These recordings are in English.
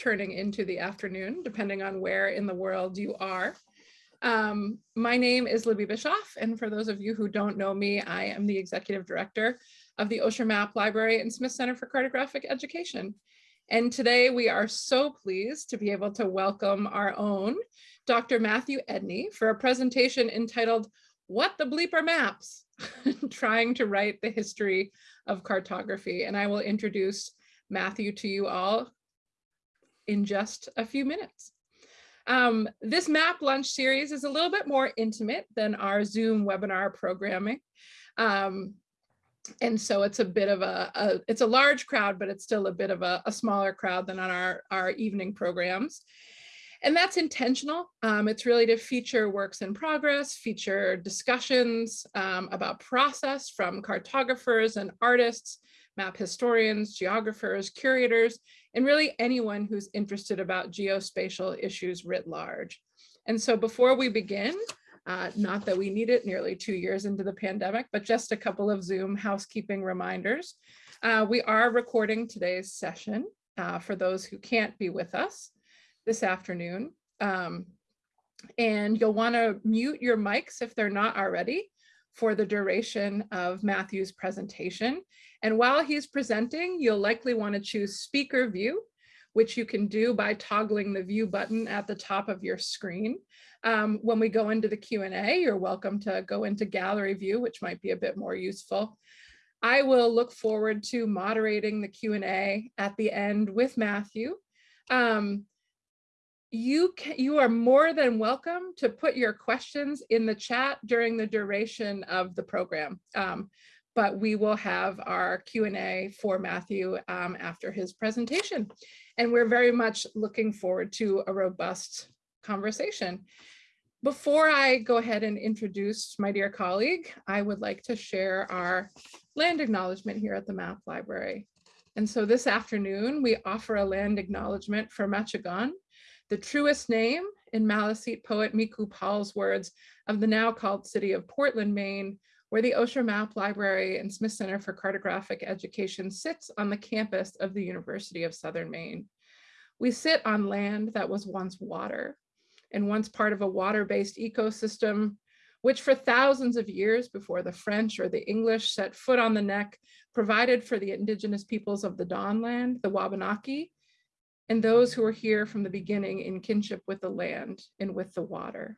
turning into the afternoon, depending on where in the world you are. Um, my name is Libby Bischoff, and for those of you who don't know me, I am the executive director of the Osher Map Library and Smith Center for Cartographic Education. And today we are so pleased to be able to welcome our own Dr. Matthew Edney for a presentation entitled What the Bleep are Maps? Trying to write the history of cartography. And I will introduce Matthew to you all in just a few minutes. Um, this map lunch series is a little bit more intimate than our Zoom webinar programming. Um, and so it's a bit of a, a, it's a large crowd, but it's still a bit of a, a smaller crowd than on our, our evening programs. And that's intentional. Um, it's really to feature works in progress, feature discussions um, about process from cartographers and artists, map historians, geographers, curators, and really anyone who's interested about geospatial issues writ large. And so before we begin, uh, not that we need it nearly two years into the pandemic, but just a couple of Zoom housekeeping reminders. Uh, we are recording today's session uh, for those who can't be with us this afternoon. Um, and you'll want to mute your mics if they're not already for the duration of Matthew's presentation. And while he's presenting, you'll likely want to choose speaker view, which you can do by toggling the view button at the top of your screen. Um, when we go into the Q&A, you're welcome to go into gallery view, which might be a bit more useful. I will look forward to moderating the Q&A at the end with Matthew. Um, you can, you are more than welcome to put your questions in the chat during the duration of the program. Um, but we will have our Q&A for Matthew um, after his presentation. And we're very much looking forward to a robust conversation. Before I go ahead and introduce my dear colleague, I would like to share our land acknowledgement here at the Map Library. And so this afternoon, we offer a land acknowledgement for Machigon, the truest name in Maliseet poet Mihku Paul's words of the now called city of Portland, Maine, where the Osher Map Library and Smith Center for Cartographic Education sits on the campus of the University of Southern Maine. We sit on land that was once water and once part of a water-based ecosystem, which for thousands of years before the French or the English set foot on the neck, provided for the indigenous peoples of the Dawnland, the Wabanaki, and those who were here from the beginning in kinship with the land and with the water.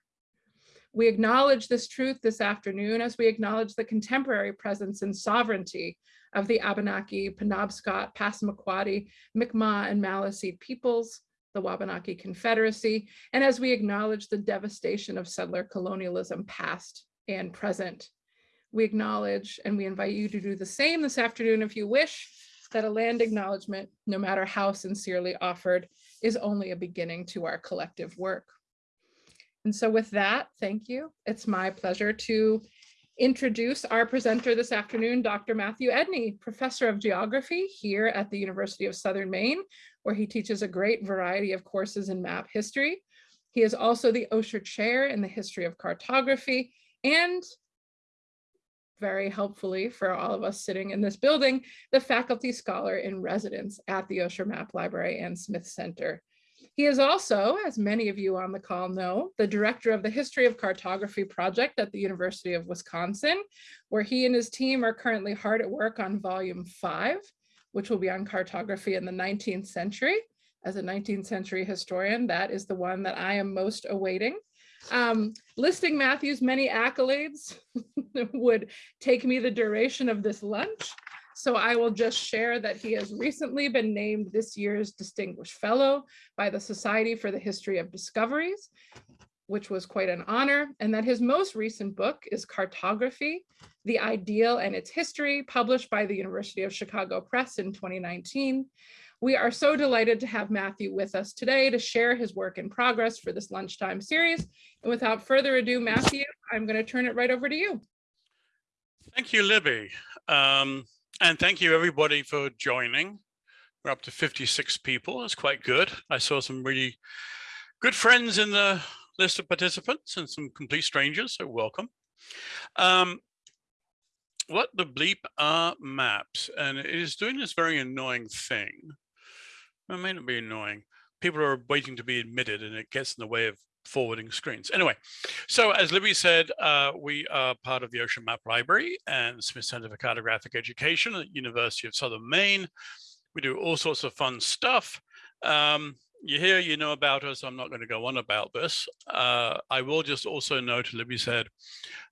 We acknowledge this truth this afternoon as we acknowledge the contemporary presence and sovereignty of the Abenaki, Penobscot, Passamaquoddy, Mi'kmaq, and Maliseet peoples, the Wabanaki Confederacy, and as we acknowledge the devastation of settler colonialism past and present. We acknowledge and we invite you to do the same this afternoon if you wish, that a land acknowledgement, no matter how sincerely offered, is only a beginning to our collective work. And so with that, thank you. It's my pleasure to introduce our presenter this afternoon, Dr. Matthew Edney, Professor of Geography here at the University of Southern Maine, where he teaches a great variety of courses in map history. He is also the Osher Chair in the History of Cartography and very helpfully for all of us sitting in this building, the faculty scholar in residence at the Osher Map Library and Smith Center. He is also, as many of you on the call know, the director of the History of Cartography project at the University of Wisconsin, where he and his team are currently hard at work on volume five, which will be on cartography in the 19th century. As a 19th century historian, that is the one that I am most awaiting. Um, listing Matthew's many accolades would take me the duration of this lunch. So I will just share that he has recently been named this year's Distinguished Fellow by the Society for the History of Discoveries, which was quite an honor, and that his most recent book is Cartography, The Ideal and Its History, published by the University of Chicago Press in 2019. We are so delighted to have Matthew with us today to share his work in progress for this lunchtime series. And without further ado, Matthew, I'm going to turn it right over to you. Thank you, Libby. Um, and thank you everybody for joining. We're up to 56 people. That's quite good. I saw some really good friends in the list of participants and some complete strangers, so welcome. Um, what the bleep are maps? And it is doing this very annoying thing it may not be annoying, people are waiting to be admitted and it gets in the way of forwarding screens. Anyway, so as Libby said, uh, we are part of the Osher Map Library and Smith Center for Cartographic Education at University of Southern Maine. We do all sorts of fun stuff. Um, you hear, you know about us. I'm not going to go on about this. Uh, I will just also note, Libby said,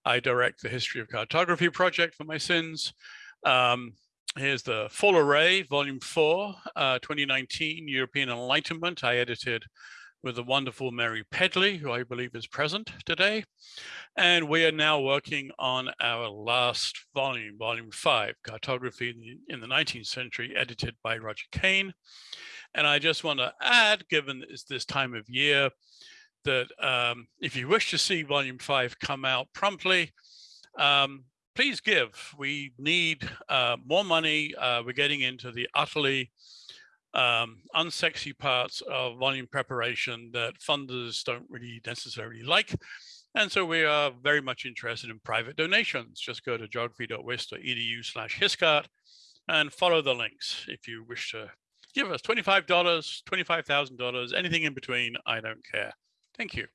I direct the History of Cartography project for my sins. Um, here's the Full Array, Volume 4, uh, 2019 European Enlightenment. I edited with the wonderful Mary Pedley, who I believe is present today. And we are now working on our last volume, volume five, Cartography in the, in the 19th Century, edited by Roger Kain. And I just want to add, given it's this time of year, that um, if you wish to see volume five come out promptly, um, please give. We need uh, more money. Uh, we're getting into the utterly um, unsexy parts of volume preparation that funders don't really necessarily like. And so we are very much interested in private donations. Just go to geography.wis.edu slash histcart and follow the links if you wish to give us $25, $25,000, anything in between, I don't care. Thank you.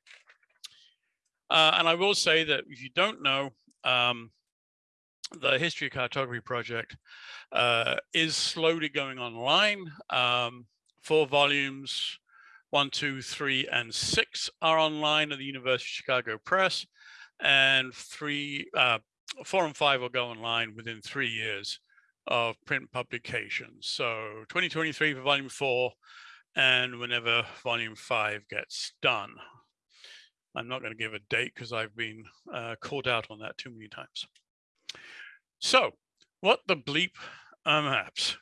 Uh, and I will say that if you don't know, um, the History of Cartography project uh, is slowly going online. Um, four volumes, one, two, three, and six are online at the University of Chicago Press, and three, uh, four and five will go online within three years of print publication. So 2023 for volume four, and whenever volume five gets done. I'm not going to give a date because I've been uh, called out on that too many times. So what the bleep are maps?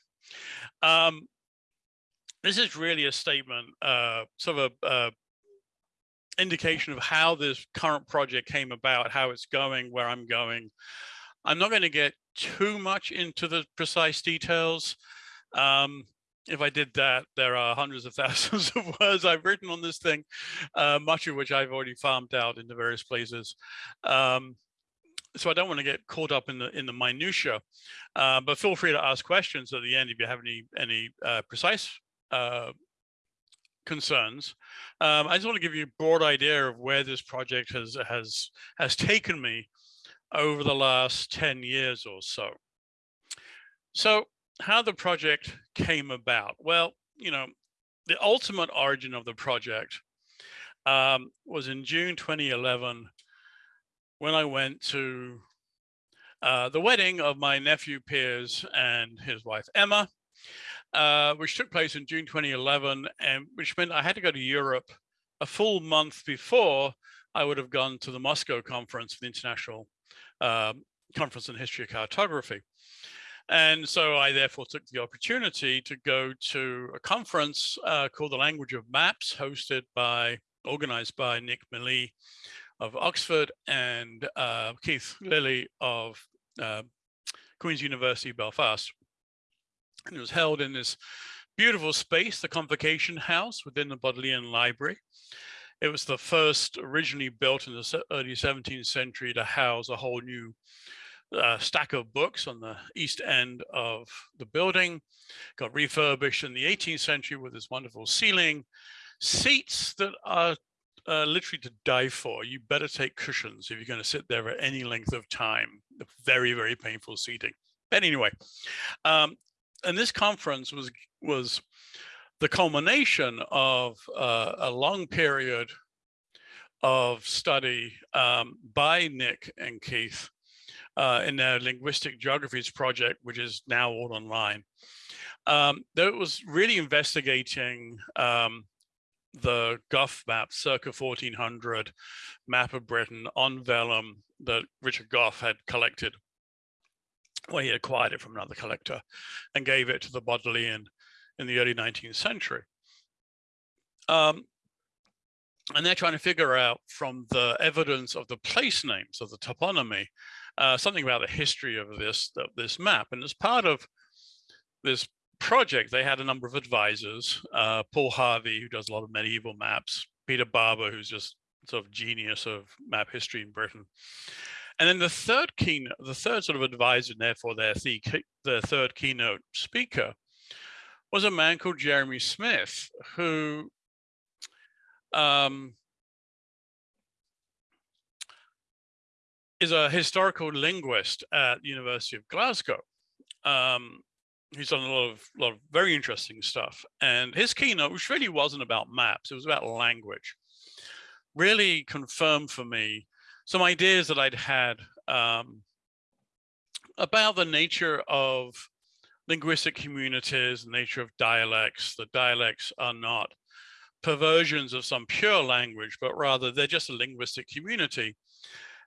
Um, this is really a statement, uh, sort of a, a indication of how this current project came about, how it's going, where I'm going. I'm not going to get too much into the precise details. Um, if I did that, there are hundreds of thousands of words I've written on this thing, uh, much of which I've already farmed out into various places. Um, so I don't want to get caught up in the in the minutia, uh, but feel free to ask questions at the end if you have any any uh, precise uh, concerns. Um, I just want to give you a broad idea of where this project has has has taken me over the last 10 years or so. So how the project came about? Well, you know, the ultimate origin of the project um, was in June 2011 when I went to uh, the wedding of my nephew Piers and his wife Emma, uh, which took place in June 2011, and which meant I had to go to Europe a full month before I would have gone to the Moscow conference, the International uh, Conference on History of Cartography. And so I therefore took the opportunity to go to a conference uh, called the Language of Maps, hosted by, organized by Nick Millea of Oxford and uh, Keith Lilley of uh, Queen's University Belfast. And it was held in this beautiful space, the Convocation House within the Bodleian Library. It was the first originally built in the early 17th century to house a whole new uh, stack of books on the east end of the building. Got refurbished in the 18th century with this wonderful ceiling. Seats that are uh, literally to die for. You better take cushions if you're going to sit there at any length of time. Very, very painful seating. But anyway, um, and this conference was was the culmination of uh, a long period of study um, by Nick and Keith uh, in their linguistic geographies project, which is now all online. Um, that was really investigating um, the Gough map, circa 1400 map of Britain on vellum that Richard Gough had collected. Well, he acquired it from another collector and gave it to the Bodleian in the early 19th century. Um, and they're trying to figure out from the evidence of the place names of the toponymy, uh, something about the history of this, of this map. And as part of this project, they had a number of advisors, uh, Paul Harvey, who does a lot of medieval maps, Peter Barber, who's just sort of genius of map history in Britain. And then the third keynote, the third sort of advisor, and therefore their, the, the third keynote speaker, was a man called Jeremy Smith, who um, is a historical linguist at the University of Glasgow. Um, he's done a lot of, lot of very interesting stuff. And his keynote, which really wasn't about maps, it was about language, really confirmed for me some ideas that I'd had um, about the nature of linguistic communities, the nature of dialects. The dialects are not perversions of some pure language, but rather they're just a linguistic community.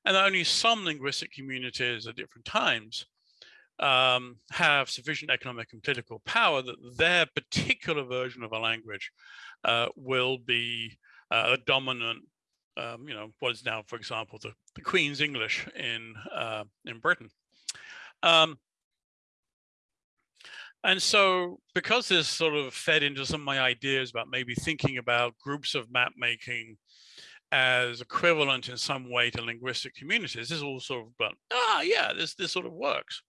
And only some linguistic communities at different times um, have sufficient economic and political power that their particular version of a language uh, will be uh, a dominant, um, you know, what is now, for example, the, the Queen's English in, uh, in Britain. Um, and so because this sort of fed into some of my ideas about maybe thinking about groups of map making as equivalent in some way to linguistic communities, this is all sort of, but ah, yeah, this, this sort of works.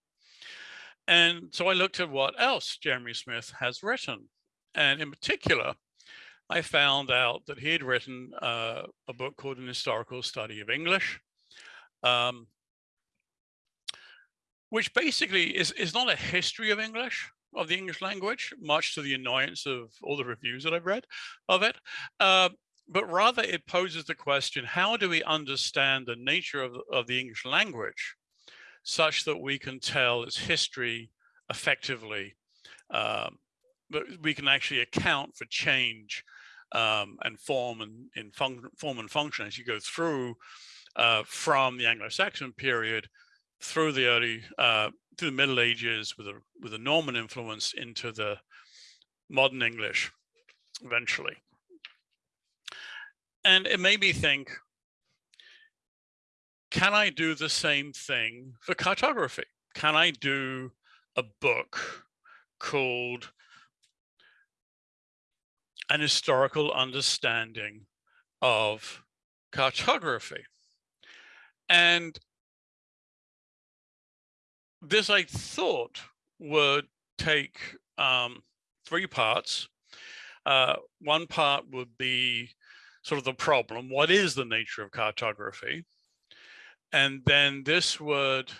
And so I looked at what else Jeremy Smith has written. And in particular, I found out that he had written uh, a book called An Historical Study of English, um, which basically is, is not a history of English, of the English language, much to the annoyance of all the reviews that I've read of it. Uh, but rather it poses the question, how do we understand the nature of, of the English language such that we can tell its history effectively, um, but we can actually account for change um, and form and in form and function as you go through uh, from the Anglo-Saxon period through the early uh, through the Middle Ages with a with a Norman influence into the modern English eventually. And it made me think, can I do the same thing for cartography? Can I do a book called An Historical Understanding of Cartography? And this I thought would take um, three parts. Uh, one part would be sort of the problem. What is the nature of cartography? And then this would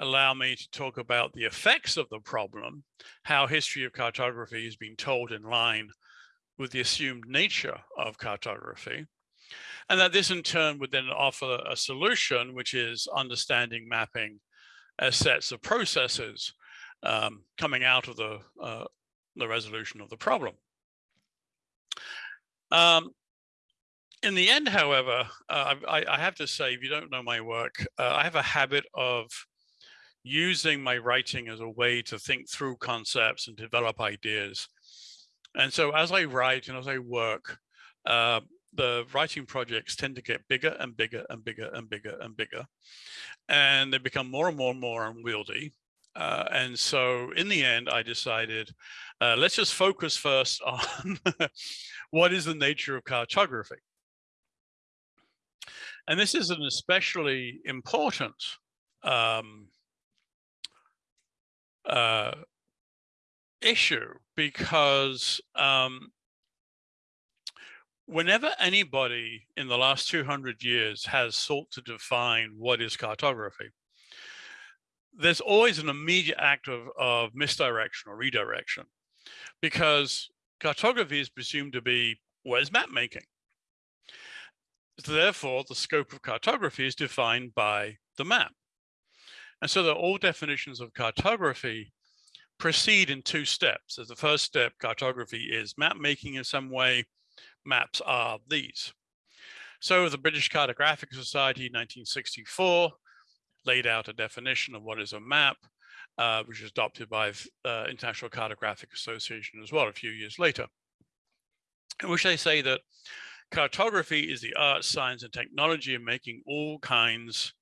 allow me to talk about the effects of the problem, how history of cartography is being told in line with the assumed nature of cartography. And that this in turn would then offer a solution, which is understanding mapping as sets of processes um, coming out of the, uh, the resolution of the problem. Um, in the end, however, uh, I, I, have to say, if you don't know my work, uh, I have a habit of using my writing as a way to think through concepts and develop ideas. And so as I write and as I work, uh, the writing projects tend to get bigger and bigger and bigger and bigger and bigger. And they become more and more and more unwieldy. Uh, and so in the end, I decided, uh, let's just focus first on what is the nature of cartography. And this is an especially important um, uh, issue because um, whenever anybody in the last 200 years has sought to define what is cartography, there's always an immediate act of, of misdirection or redirection because cartography is presumed to be where's map making. Therefore, the scope of cartography is defined by the map. And so that all definitions of cartography proceed in two steps. As the first step, cartography is map making in some way, maps are these. So the British Cartographic Society 1964 laid out a definition of what is a map, uh, which was adopted by uh, International Cartographic Association as well a few years later, in which they say that cartography is the art, science, and technology of making all kinds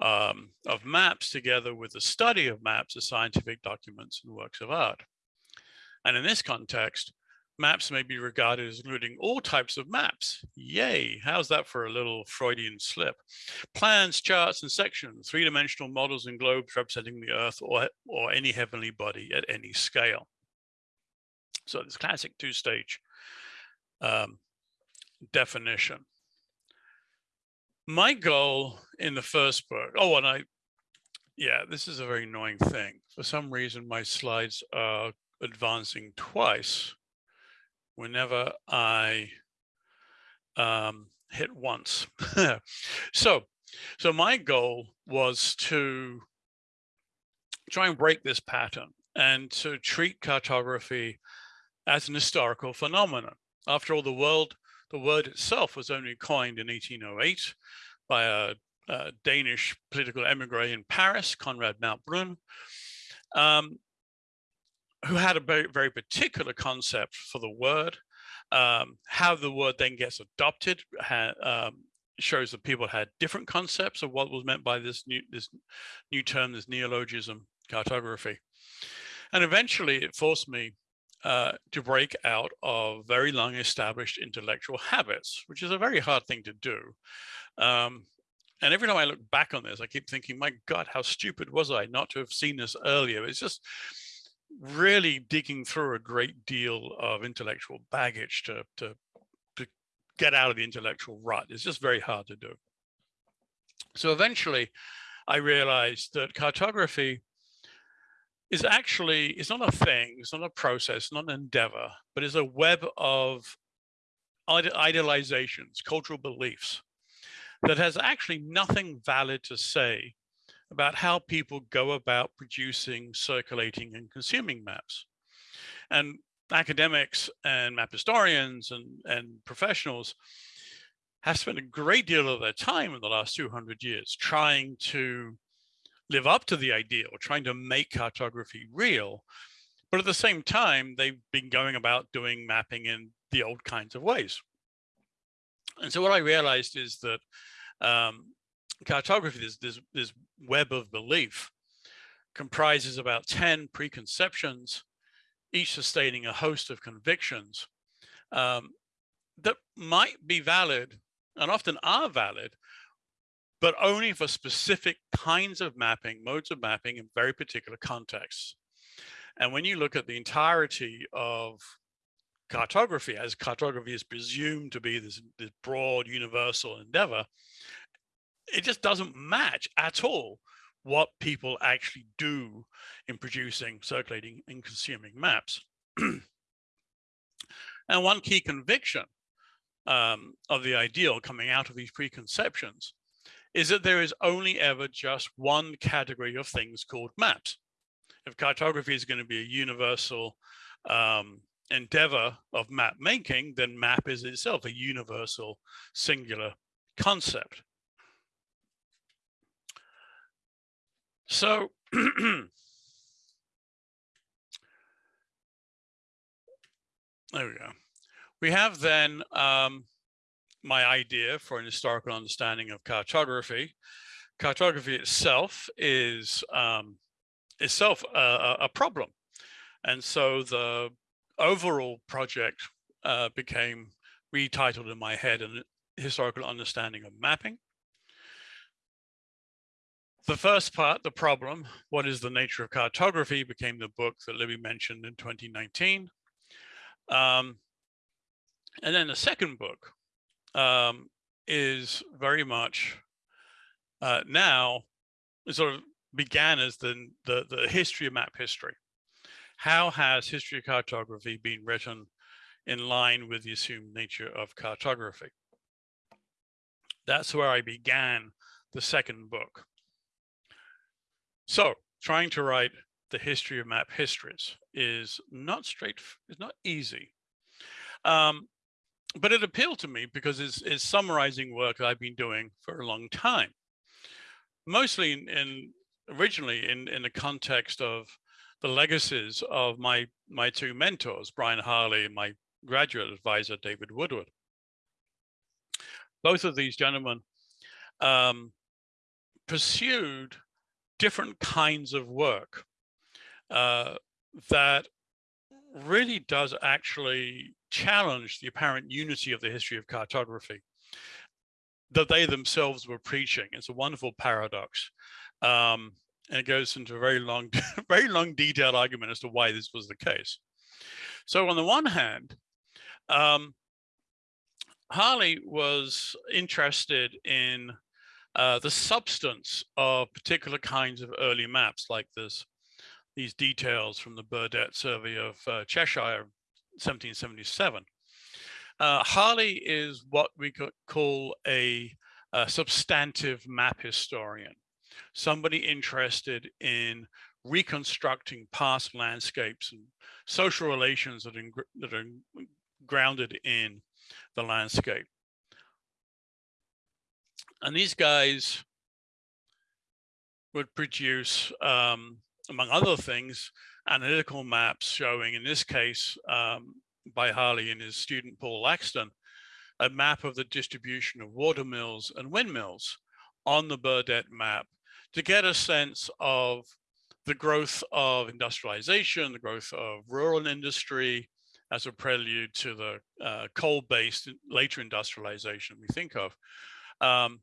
um, of maps together with the study of maps as scientific documents and works of art. And in this context, maps may be regarded as including all types of maps. Yay, how's that for a little Freudian slip? Plans, charts, and sections, three-dimensional models and globes representing the Earth or, or any heavenly body at any scale. So this classic two-stage um, definition. My goal in the first book, oh, and I, yeah, this is a very annoying thing. For some reason, my slides are advancing twice whenever I um, hit once. so, so my goal was to try and break this pattern and to treat cartography as an historical phenomenon. After all, the world, the word itself was only coined in 1808 by a, a Danish political emigre in Paris, Conrad Malte-Brun, um, who had a very, very particular concept for the word. Um, how the word then gets adopted um, shows that people had different concepts of what was meant by this new this new term, this neologism, cartography. And eventually it forced me uh, to break out of very long established intellectual habits, which is a very hard thing to do. Um, and every time I look back on this, I keep thinking, my God, how stupid was I not to have seen this earlier? It's just really digging through a great deal of intellectual baggage to, to, to get out of the intellectual rut. It's just very hard to do. So eventually I realized that cartography is actually, it's not a thing, it's not a process, not an endeavor, but is a web of idealizations, cultural beliefs that has actually nothing valid to say about how people go about producing, circulating and consuming maps. And academics and map historians and, and professionals have spent a great deal of their time in the last 200 years trying to live up to the ideal, trying to make cartography real. But at the same time, they've been going about doing mapping in the old kinds of ways. And so what I realized is that um, cartography, this, this, this web of belief, comprises about 10 preconceptions, each sustaining a host of convictions um, that might be valid and often are valid, but only for specific kinds of mapping, modes of mapping in very particular contexts. And when you look at the entirety of cartography, as cartography is presumed to be this, this broad universal endeavor, it just doesn't match at all what people actually do in producing, circulating, and consuming maps. and one key conviction um, of the ideal coming out of these preconceptions is that there is only ever just one category of things called maps. If cartography is going to be a universal um, endeavor of map making, then map is itself a universal singular concept. So there we go. We have then um, my idea for an historical understanding of cartography. Cartography itself is um, itself a, a, problem. And so the overall project uh, became retitled in my head an historical understanding of mapping. The first part, the problem, what is the nature of cartography, became the book that Libby mentioned in 2019. Um, and then the second book, um, is very much uh, now sort of began as the, the, the history of map history. How has history of cartography been written in line with the assumed nature of cartography? That's where I began the second book. So trying to write the history of map histories is not straight, is not easy. Um, but it appealed to me because it's, it's summarizing work I've been doing for a long time. Mostly in, in originally in, in the context of the legacies of my, my two mentors, Brian Harley and my graduate advisor, David Woodward. Both of these gentlemen um, pursued different kinds of work uh, that really does actually challenge the apparent unity of the history of cartography that they themselves were preaching. It's a wonderful paradox. Um, and it goes into a very long, very long detailed argument as to why this was the case. So on the one hand, um, Harley was interested in uh, the substance of particular kinds of early maps like this, these details from the Burdett survey of uh, Cheshire, 1777. Uh, Harley is what we could call a, a substantive map historian, somebody interested in reconstructing past landscapes and social relations that, that are grounded in the landscape. And these guys would produce, um, among other things, analytical maps showing, in this case, um, by Harley and his student Paul Laxton, a map of the distribution of water mills and windmills on the Burdett map to get a sense of the growth of industrialization, the growth of rural industry as a prelude to the uh, coal-based later industrialization we think of. Um,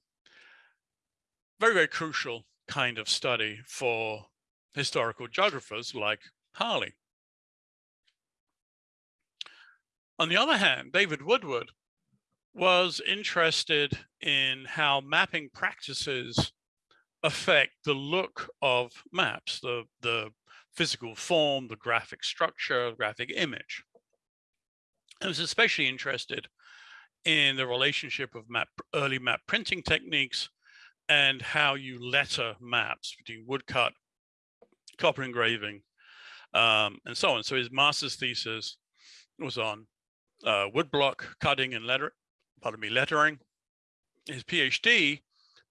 very, very crucial kind of study for historical geographers like Harley. On the other hand, David Woodward was interested in how mapping practices affect the look of maps, the, the physical form, the graphic structure, the graphic image. I was especially interested in the relationship of map, early map printing techniques and how you letter maps between woodcut, copper engraving, um, and so on. So his master's thesis was on uh, woodblock cutting and letter, pardon me, lettering. His PhD,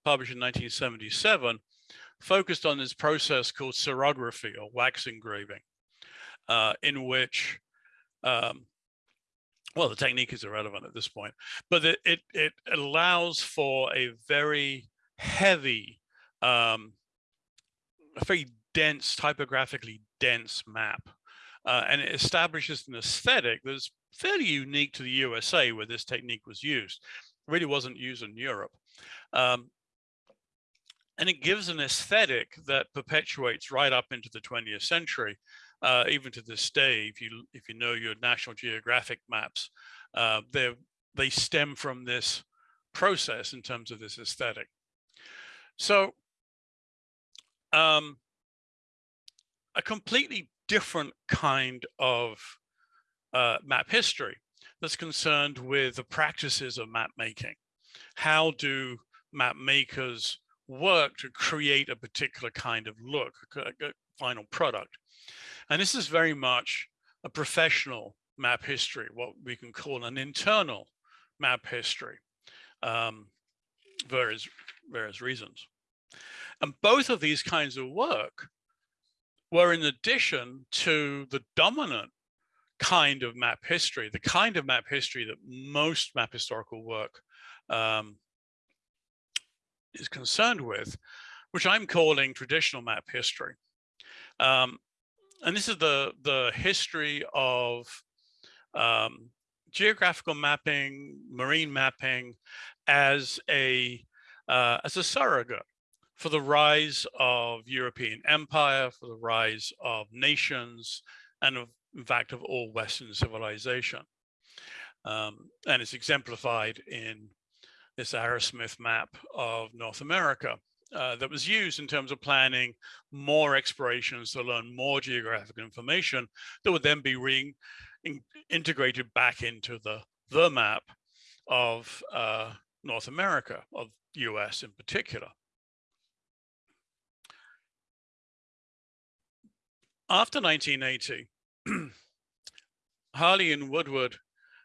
published in 1977, focused on this process called cerography or wax engraving, uh, in which um, well, the technique is irrelevant at this point, but it, it, it allows for a very heavy, um, a very dense, typographically dense map. Uh, and it establishes an aesthetic that's fairly unique to the USA where this technique was used. It really wasn't used in Europe. Um, and it gives an aesthetic that perpetuates right up into the 20th century, uh, even to this day. If you if you know your National Geographic maps, uh, they stem from this process in terms of this aesthetic. So um, a completely different kind of uh, map history that's concerned with the practices of map making. How do map makers work to create a particular kind of look, a, final product? And this is very much a professional map history, what we can call an internal map history. Um, various various reasons. And both of these kinds of work were in addition to the dominant kind of map history, the kind of map history that most map historical work um, is concerned with, which I'm calling traditional map history. Um, and this is the, the history of um, geographical mapping, marine mapping as a uh, as a surrogate for the rise of European empire, for the rise of nations, and of, in fact, of all Western civilization. Um, and it's exemplified in this Arrowsmith map of North America uh, that was used in terms of planning more explorations to learn more geographic information that would then be re in integrated back into the, the map of uh, North America, of US in particular. After 1980, Harley and Woodward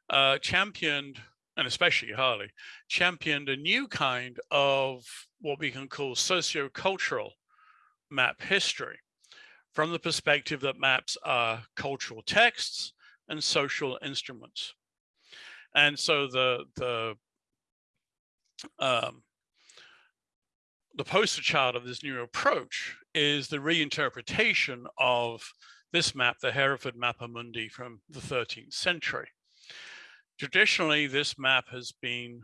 uh, championed, and especially Harley, championed a new kind of what we can call sociocultural map history from the perspective that maps are cultural texts and social instruments. And so the, the um, the poster child of this new approach is the reinterpretation of this map, the Hereford Mappa Mundi from the 13th century. Traditionally, this map has been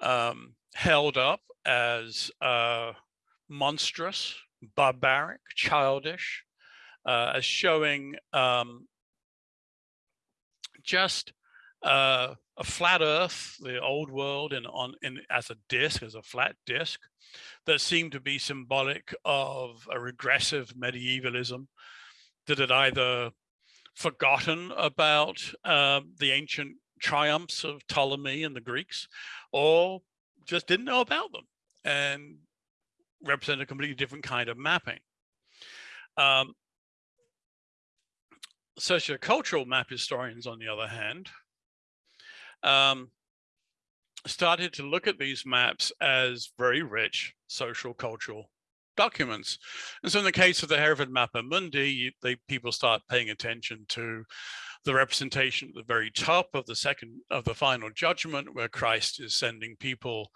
um, held up as uh, monstrous, barbaric, childish, uh, as showing um, just uh, a flat Earth, the old world, in on in as a disk, as a flat disk, that seemed to be symbolic of a regressive medievalism that had either forgotten about um, the ancient triumphs of Ptolemy and the Greeks, or just didn't know about them and represent a completely different kind of mapping. Um, sociocultural map historians, on the other hand, um, started to look at these maps as very rich social cultural documents. And so in the case of the Hereford Mappa Mundi, you, they, people start paying attention to the representation at the very top of the second of the final judgment where Christ is sending people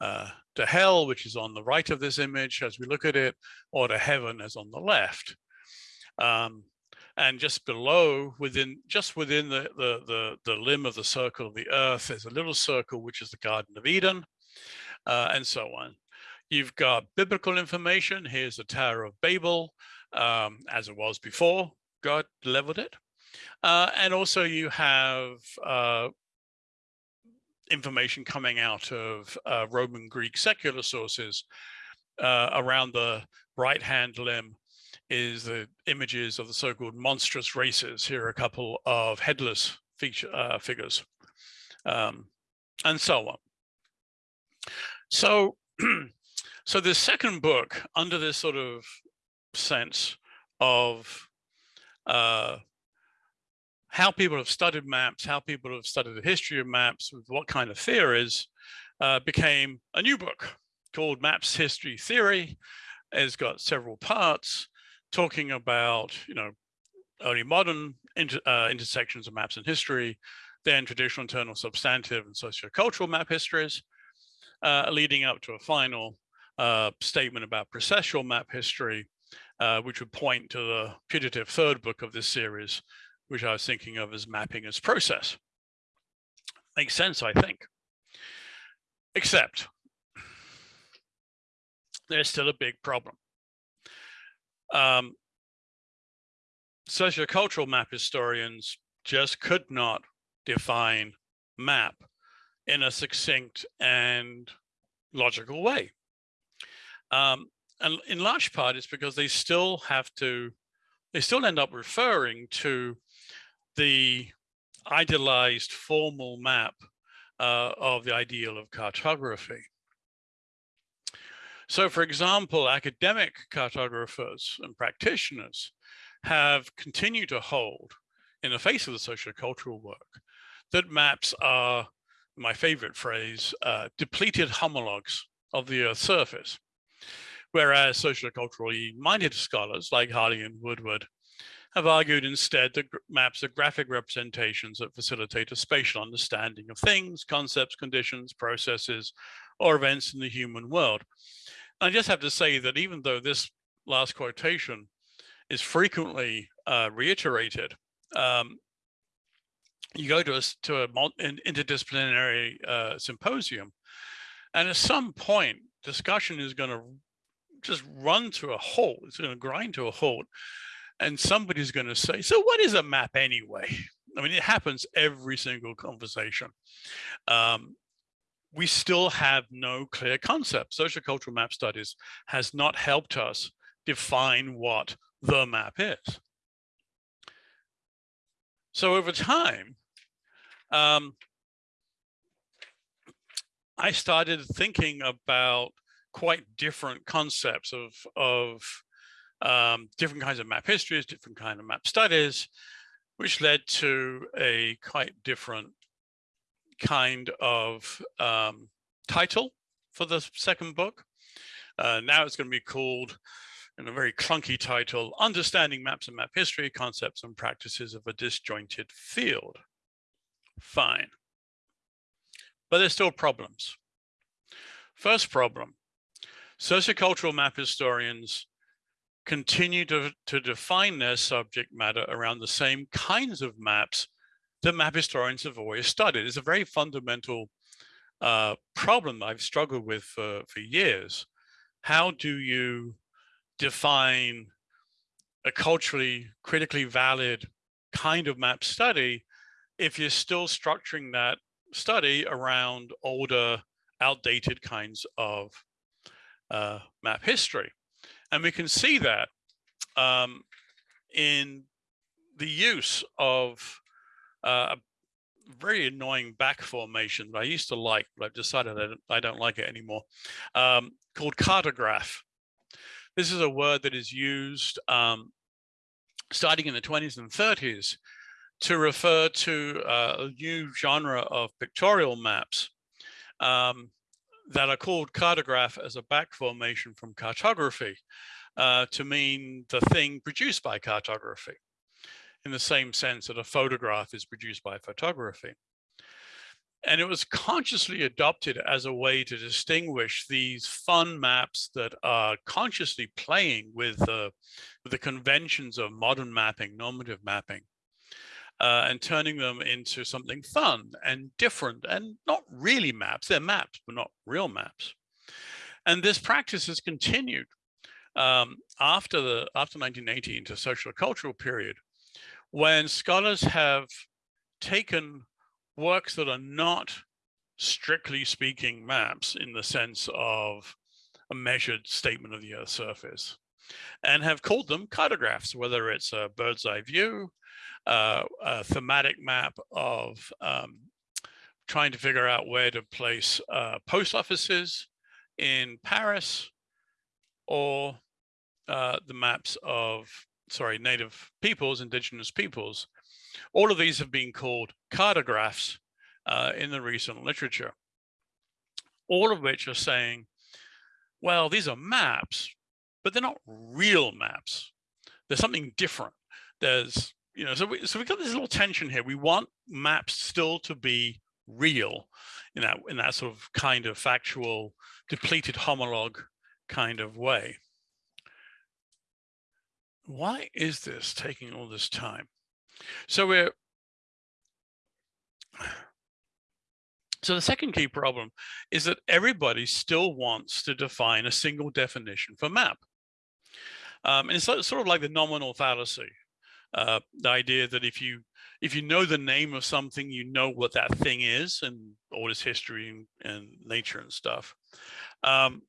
uh, to hell, which is on the right of this image as we look at it, or to heaven as on the left. Um, and just below, within just within the, the, the, the, limb of the circle of the earth, there's a little circle, which is the Garden of Eden, uh, and so on. You've got biblical information. Here's the Tower of Babel, um, as it was before God leveled it. Uh, and also you have uh, information coming out of uh, Roman Greek secular sources uh, around the right-hand limb is the images of the so-called monstrous races. Here are a couple of headless feature, uh, figures, um, and so on. So, so the second book, under this sort of sense of uh, how people have studied maps, how people have studied the history of maps, with what kind of theories, uh, became a new book called Maps History Theory. It's got several parts talking about, you know, early modern inter, uh, intersections of maps and history, then traditional internal substantive and sociocultural map histories, uh, leading up to a final uh, statement about processual map history, uh, which would point to the putative third book of this series, which I was thinking of as mapping as process. Makes sense, I think. Except there's still a big problem um, sociocultural map historians just could not define map in a succinct and logical way. Um, and in large part, it's because they still have to, they still end up referring to the idealized formal map uh, of the ideal of cartography. So for example, academic cartographers and practitioners have continued to hold in the face of the sociocultural work that maps are, my favorite phrase, uh, depleted homologues of the Earth's surface. Whereas socioculturally minded scholars like Harley and Woodward have argued instead that maps are graphic representations that facilitate a spatial understanding of things, concepts, conditions, processes, or events in the human world. I just have to say that even though this last quotation is frequently uh, reiterated, um, you go to a, to a an interdisciplinary uh, symposium, and at some point, discussion is going to just run to a halt. It's going to grind to a halt, and somebody's going to say, "So, what is a map anyway?" I mean, it happens every single conversation. Um, we still have no clear concept. Sociocultural map studies has not helped us define what the map is. So over time, um, I started thinking about quite different concepts of, of um, different kinds of map histories, different kind of map studies, which led to a quite different kind of um, title for the second book. Uh, now it's going to be called, in a very clunky title, Understanding Maps and Map History, Concepts and Practices of a Disjointed Field. Fine. But there's still problems. First problem, sociocultural map historians continue to, to define their subject matter around the same kinds of maps that map historians have always studied. It's a very fundamental uh, problem I've struggled with for, for years. How do you define a culturally critically valid kind of map study if you're still structuring that study around older, outdated kinds of uh, map history. And we can see that um, in the use of uh, a very annoying back formation that I used to like, but I've decided I don't, I don't like it anymore, um, called cartograph. This is a word that is used um, starting in the 20s and 30s to refer to uh, a new genre of pictorial maps um, that are called cartograph as a back formation from cartography uh, to mean the thing produced by cartography in the same sense that a photograph is produced by photography. And it was consciously adopted as a way to distinguish these fun maps that are consciously playing with the, with the conventions of modern mapping, normative mapping, uh, and turning them into something fun and different and not really maps. They're maps, but not real maps. And this practice has continued um, after the after 1980 into social cultural period, when scholars have taken works that are not strictly speaking maps in the sense of a measured statement of the Earth's surface and have called them cartographs, whether it's a bird's eye view, uh, a thematic map of um, trying to figure out where to place uh, post offices in Paris or uh, the maps of, sorry, native peoples, indigenous peoples. All of these have been called cartographs uh, in the recent literature, all of which are saying, well, these are maps, but they're not real maps. There's something different. There's you know, so we, so we've got this little tension here. We want maps still to be real in that in that sort of kind of factual, depleted homologue kind of way. Why is this taking all this time? So we're so the second key problem is that everybody still wants to define a single definition for map. Um, and it's sort of like the nominal fallacy, uh, the idea that if you if you know the name of something, you know what that thing is and all its history and, and nature and stuff. Um,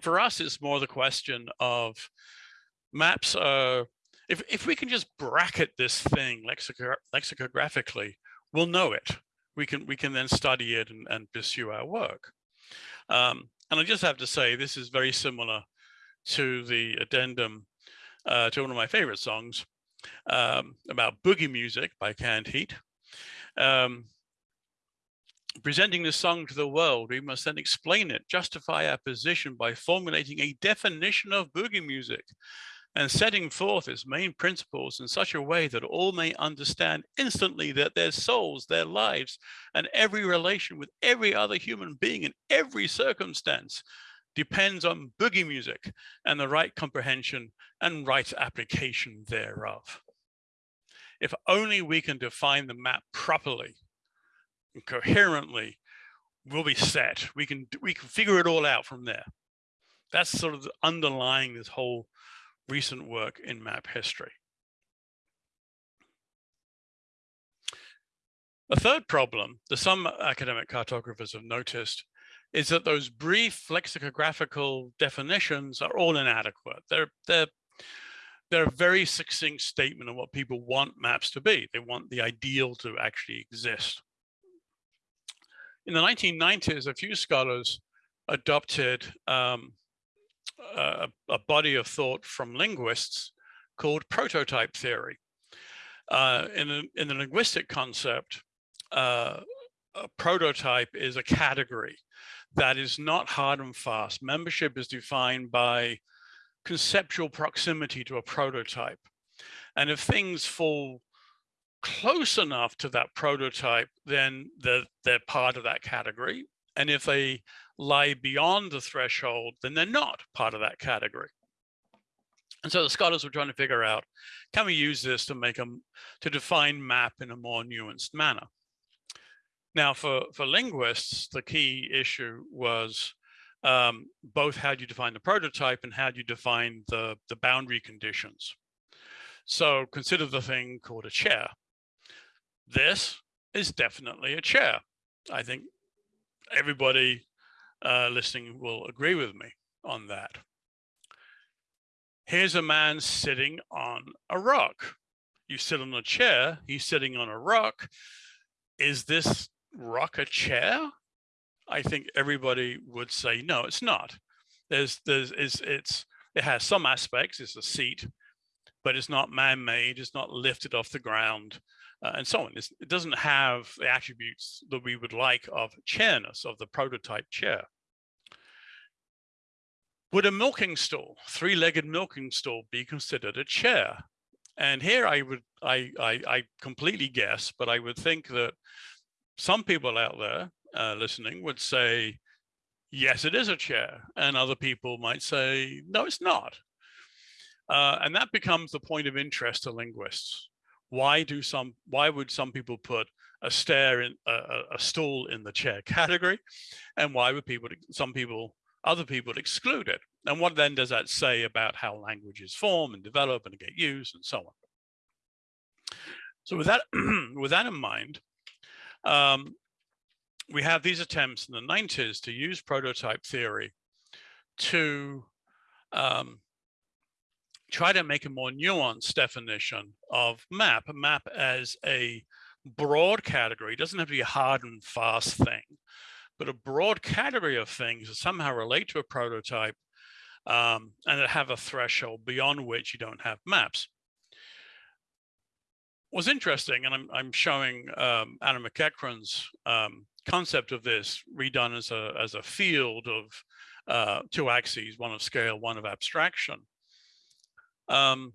for us, it's more the question of maps. Uh, if if we can just bracket this thing lexico lexicographically, we'll know it. We can we can then study it and, and pursue our work. Um, and I just have to say, this is very similar to the addendum uh, to one of my favorite songs um, about boogie music by Canned Heat. Um, presenting the song to the world, we must then explain it, justify our position by formulating a definition of boogie music and setting forth its main principles in such a way that all may understand instantly that their souls, their lives, and every relation with every other human being in every circumstance depends on boogie music and the right comprehension and right application thereof. If only we can define the map properly and coherently, we'll be set. We can, we can figure it all out from there. That's sort of underlying this whole recent work in map history. A third problem that some academic cartographers have noticed is that those brief lexicographical definitions are all inadequate. They're, they're, they're a very succinct statement of what people want maps to be. They want the ideal to actually exist. In the 1990s, a few scholars adopted um, a, a, body of thought from linguists called prototype theory. Uh, in, a, in the linguistic concept, uh, a prototype is a category that is not hard and fast. Membership is defined by conceptual proximity to a prototype. And if things fall close enough to that prototype, then they're, they're part of that category. And if they lie beyond the threshold, then they're not part of that category. And so the scholars were trying to figure out, can we use this to make them to define map in a more nuanced manner? Now, for, for linguists, the key issue was um, both how do you define the prototype and how do you define the, the boundary conditions. So consider the thing called a chair. this is definitely a chair. I think everybody uh, listening will agree with me on that. Here's a man sitting on a rock. You sit on a chair, he's sitting on a rock. Is this rock a chair? I think everybody would say, no, it's not. There's, there's, it's, it's, it has some aspects, it's a seat, but it's not man-made, it's not lifted off the ground, uh, and so on. It's, it doesn't have the attributes that we would like of chairness, of the prototype chair. Would a milking stool, three-legged milking stool, be considered a chair? And here I would, I, I, I completely guess, but I would think that some people out there uh, listening would say, yes, it is a chair. And other people might say, no, it's not. Uh, and that becomes the point of interest to linguists. Why do some, why would some people put a stair in a, a stool in the chair category? And why would people, some people, other people exclude it? And what then does that say about how languages form and develop and get used and so on? So with that, with that in mind, um, we have these attempts in the 90s to use prototype theory to um, try to make a more nuanced definition of map, a map as a broad category, it doesn't have to be a hard and fast thing, but a broad category of things that somehow relate to a prototype um, and that have a threshold beyond which you don't have maps. What's interesting, and I'm, I'm showing um, Alan MacEachren's um, concept of this redone as a, as a field of uh, two axes, one of scale, one of abstraction. Um,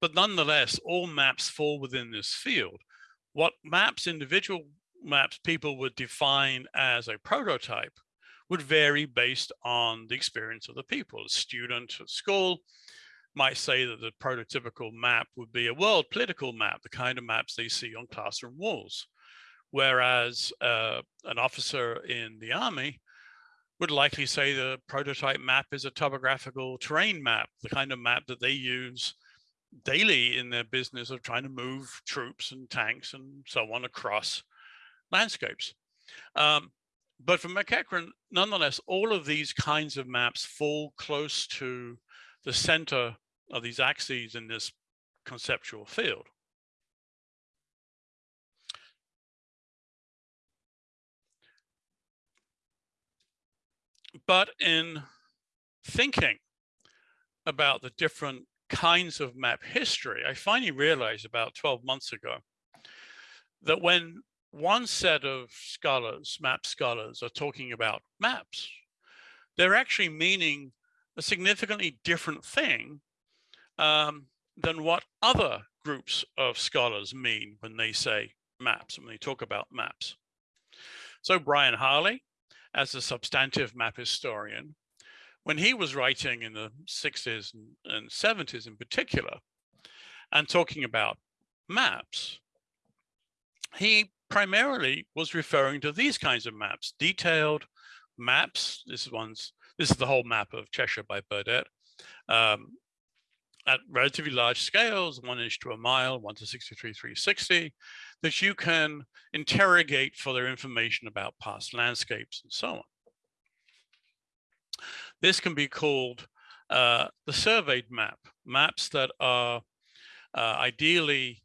but nonetheless, all maps fall within this field. What maps, individual maps people would define as a prototype would vary based on the experience of the people. A student at school might say that the prototypical map would be a world political map, the kind of maps they see on classroom walls. Whereas uh, an officer in the army would likely say the prototype map is a topographical terrain map, the kind of map that they use daily in their business of trying to move troops and tanks and so on across landscapes. Um, but for MacEachren, nonetheless, all of these kinds of maps fall close to the center of these axes in this conceptual field. But in thinking about the different kinds of map history, I finally realized about 12 months ago that when one set of scholars, map scholars, are talking about maps, they're actually meaning a significantly different thing um, than what other groups of scholars mean when they say maps, when they talk about maps. So Brian Harley as a substantive map historian, when he was writing in the 60s and 70s in particular, and talking about maps, he primarily was referring to these kinds of maps, detailed maps. This one's this is the whole map of Cheshire by Burdett. Um, at relatively large scales, one inch to a mile, one to 63, 360, that you can interrogate for their information about past landscapes and so on. This can be called uh, the surveyed map, maps that are uh, ideally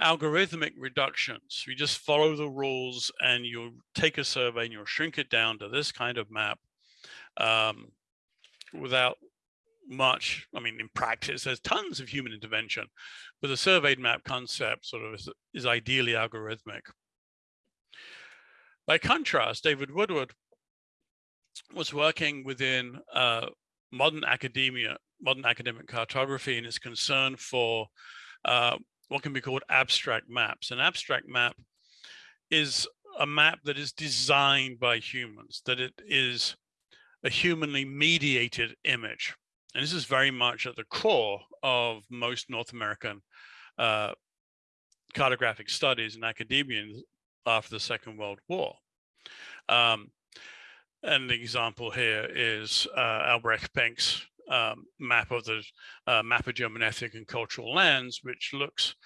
algorithmic reductions. You just follow the rules and you take a survey and you'll shrink it down to this kind of map um, without much, I mean, in practice, there's tons of human intervention, but the surveyed map concept sort of is, is ideally algorithmic. By contrast, David Woodward was working within uh, modern academia, modern academic cartography and is concerned for uh, what can be called abstract maps. An abstract map is a map that is designed by humans, that it is a humanly mediated image. And this is very much at the core of most North American uh, cartographic studies and academia after the Second World War. Um, and the example here is uh, Albrecht Penck's um, map of the uh, map of German ethnic and cultural lands, which looks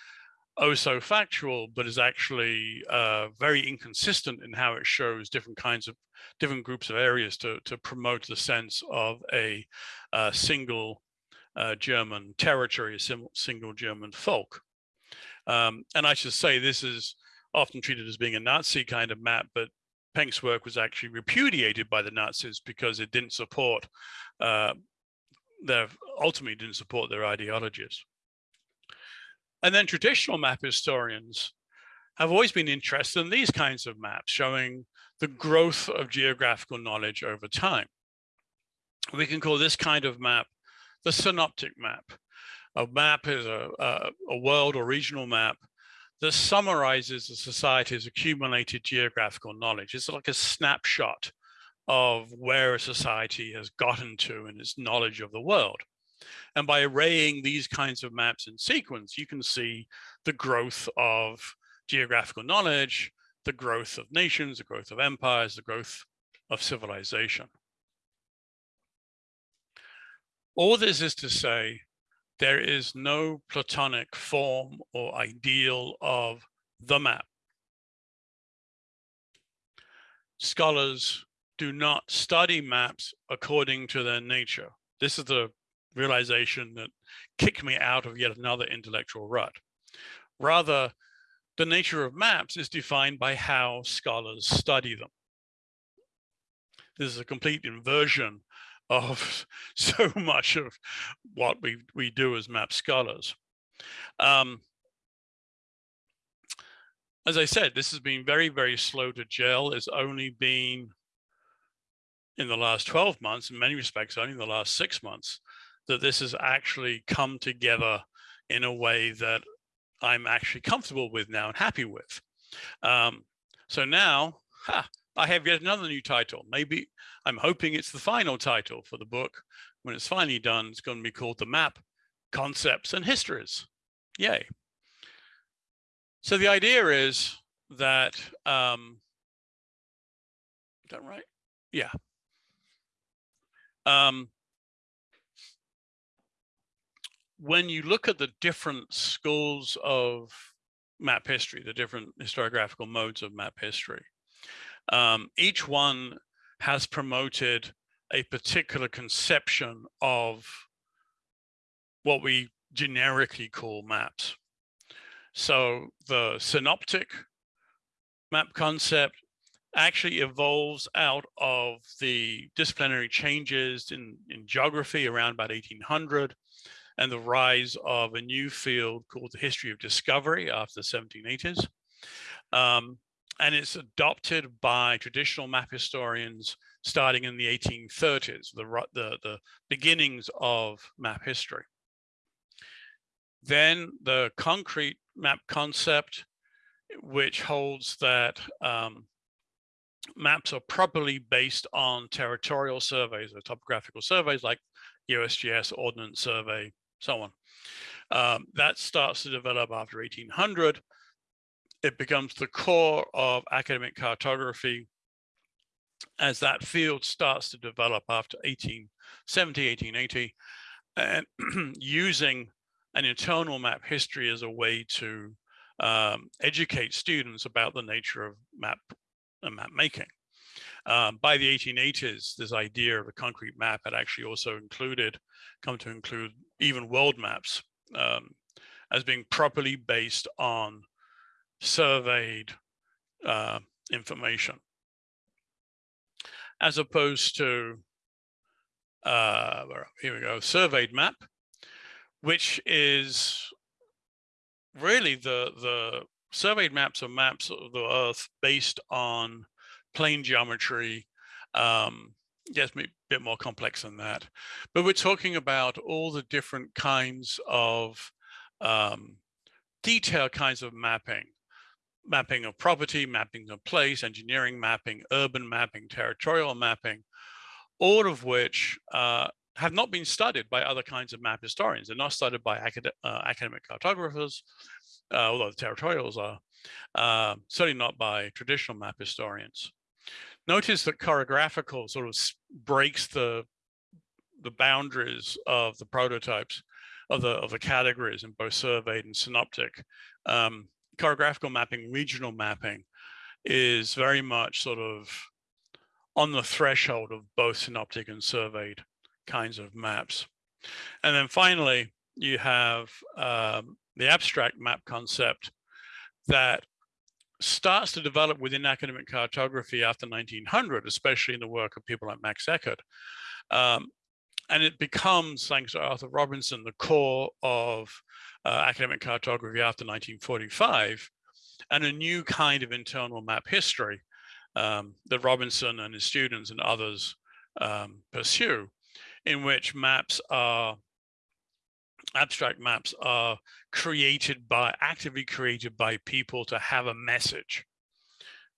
oh so factual, but is actually uh, very inconsistent in how it shows different kinds of different groups of areas to, to promote the sense of a, a single uh, German territory, a single German folk. Um, and I should say this is often treated as being a Nazi kind of map, but Penck's work was actually repudiated by the Nazis because it didn't support uh, their ultimately didn't support their ideologies. And then traditional map historians have always been interested in these kinds of maps showing the growth of geographical knowledge over time. We can call this kind of map the synoptic map. A map is a, a, a world or regional map that summarizes the society's accumulated geographical knowledge. It's like a snapshot of where a society has gotten to in its knowledge of the world. And by arraying these kinds of maps in sequence, you can see the growth of geographical knowledge, the growth of nations, the growth of empires, the growth of civilization. All this is to say, there is no Platonic form or ideal of the map. Scholars do not study maps according to their nature. This is the realization that kicked me out of yet another intellectual rut. Rather, the nature of maps is defined by how scholars study them. This is a complete inversion of so much of what we, we do as map scholars. Um, as I said, this has been very, very slow to gel. It's only been in the last 12 months, in many respects, only in the last six months, that this has actually come together in a way that I'm actually comfortable with now and happy with. Um, so now, ha, I have yet another new title. Maybe I'm hoping it's the final title for the book. When it's finally done, it's going to be called The Map, Concepts and Histories. Yay. So the idea is that, um, is that right? Yeah. Um, when you look at the different schools of map history, the different historiographical modes of map history, um, each one has promoted a particular conception of what we generically call maps. So the synoptic map concept actually evolves out of the disciplinary changes in, in geography around about 1800 and the rise of a new field called the history of discovery after the 1780s. Um, and it's adopted by traditional map historians starting in the 1830s, the, the, the beginnings of map history. Then the concrete map concept, which holds that um, maps are properly based on territorial surveys or topographical surveys like USGS, Ordnance Survey, so on. Um, that starts to develop after 1800. It becomes the core of academic cartography as that field starts to develop after 1870, 1880, and using an internal map history as a way to um, educate students about the nature of map and map making. Um, by the 1880s, this idea of a concrete map had actually also included, come to include even world maps um, as being properly based on surveyed uh, information. As opposed to, uh, here we go, surveyed map, which is really the, the surveyed maps are maps of the earth based on plane geometry. Um, yes, a bit more complex than that. But we're talking about all the different kinds of um, detailed kinds of mapping. Mapping of property, mapping of place, engineering mapping, urban mapping, territorial mapping, all of which uh, have not been studied by other kinds of map historians. They're not studied by acad uh, academic cartographers, uh, although the territorials are, uh, certainly not by traditional map historians. Notice that choreographical sort of breaks the the boundaries of the prototypes. of the of the categories in both surveyed and synoptic. Um, cartographical mapping, regional mapping is very much sort of on the threshold of both synoptic and surveyed kinds of maps. And then finally, you have um, the abstract map concept that starts to develop within academic cartography after 1900, especially in the work of people like Max Eckert. Um, and it becomes, thanks to Arthur Robinson, the core of uh, academic cartography after 1945, and a new kind of internal map history um, that Robinson and his students and others um, pursue, in which maps are abstract maps are created by actively created by people to have a message.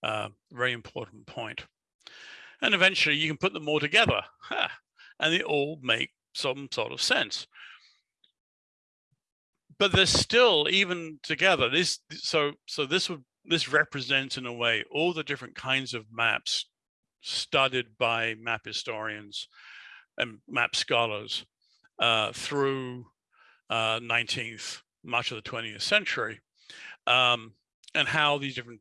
Uh, very important point. And eventually you can put them all together and they all make some sort of sense. But they're still even together this so so this would this represents in a way all the different kinds of maps studied by map historians and map scholars uh, through uh, 19th, much of the 20th century, um, and how these different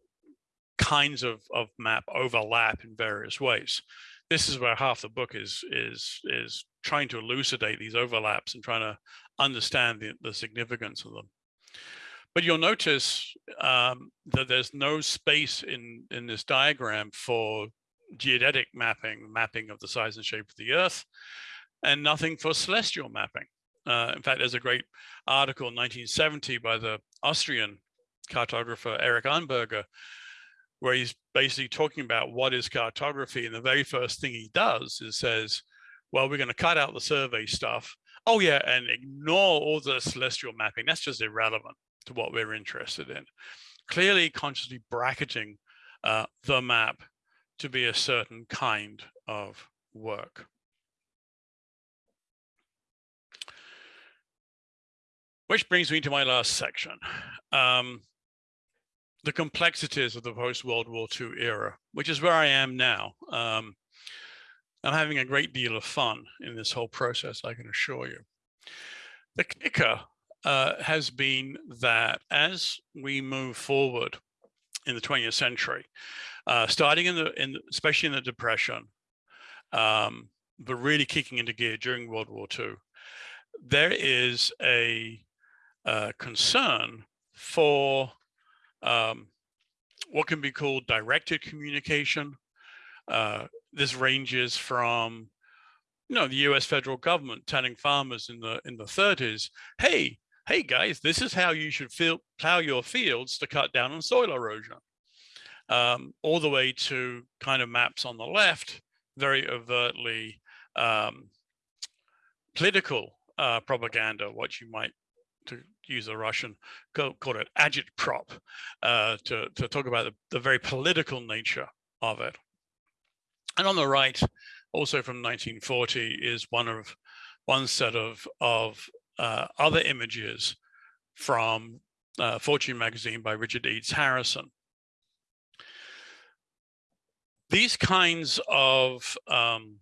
kinds of, of map overlap in various ways. This is where half the book is is is trying to elucidate these overlaps and trying to understand the, the significance of them. But you'll notice um, that there's no space in, in this diagram for geodetic mapping, mapping of the size and shape of the Earth, and nothing for celestial mapping. Uh, in fact, there's a great article in 1970 by the Austrian cartographer Erik Arnberger, where he's basically talking about what is cartography. And the very first thing he does is says, well, we're going to cut out the survey stuff. Oh yeah, and ignore all the celestial mapping. That's just irrelevant to what we're interested in. Clearly consciously bracketing uh, the map to be a certain kind of work. Which brings me to my last section. Um, the complexities of the post-World War II era, which is where I am now. Um, I'm having a great deal of fun in this whole process, I can assure you. The kicker uh, has been that as we move forward in the 20th century, uh, starting in the, in especially in the Depression, um, but really kicking into gear during World War II, there is a uh, concern for um, what can be called directed communication. Uh, this ranges from, you know, the U.S. federal government telling farmers in the in the 30s, "Hey, hey guys, this is how you should feel, plow your fields to cut down on soil erosion," um, all the way to kind of maps on the left, very overtly um, political uh, propaganda, what you might to use a Russian, call, call it agitprop, uh, to, to talk about the, the very political nature of it. And on the right, also from 1940, is one of one set of, of uh, other images from uh, Fortune magazine by Richard Edes Harrison. These kinds of um,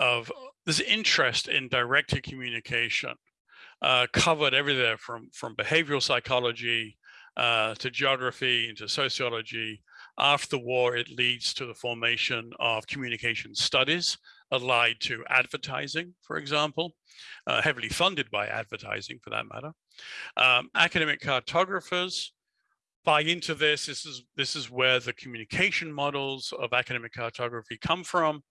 of this interest in directed communication uh, covered everything from, from behavioral psychology uh, to geography into sociology. After the war, it leads to the formation of communication studies allied to advertising, for example, uh, heavily funded by advertising for that matter. Um, academic cartographers buy into this. This is, this is where the communication models of academic cartography come from.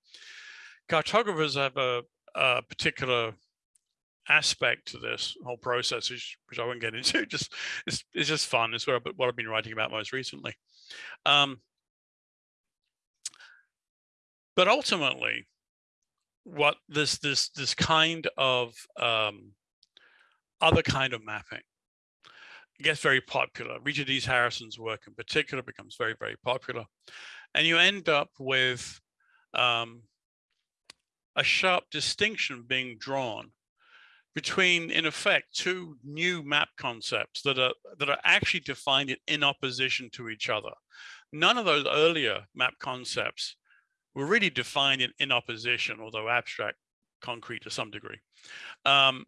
Cartographers have a, a particular aspect to this whole process, which, which I won't get into. Just it's, it's just fun. It's what I've, what I've been writing about most recently. Um, but ultimately, what this this this kind of um, other kind of mapping gets very popular. Richard Edes Harrison's work in particular becomes very very popular, and you end up with um, a sharp distinction being drawn between, in effect, two new map concepts that are that are actually defined in opposition to each other. None of those earlier map concepts were really defined in, in opposition, although abstract concrete to some degree. Um,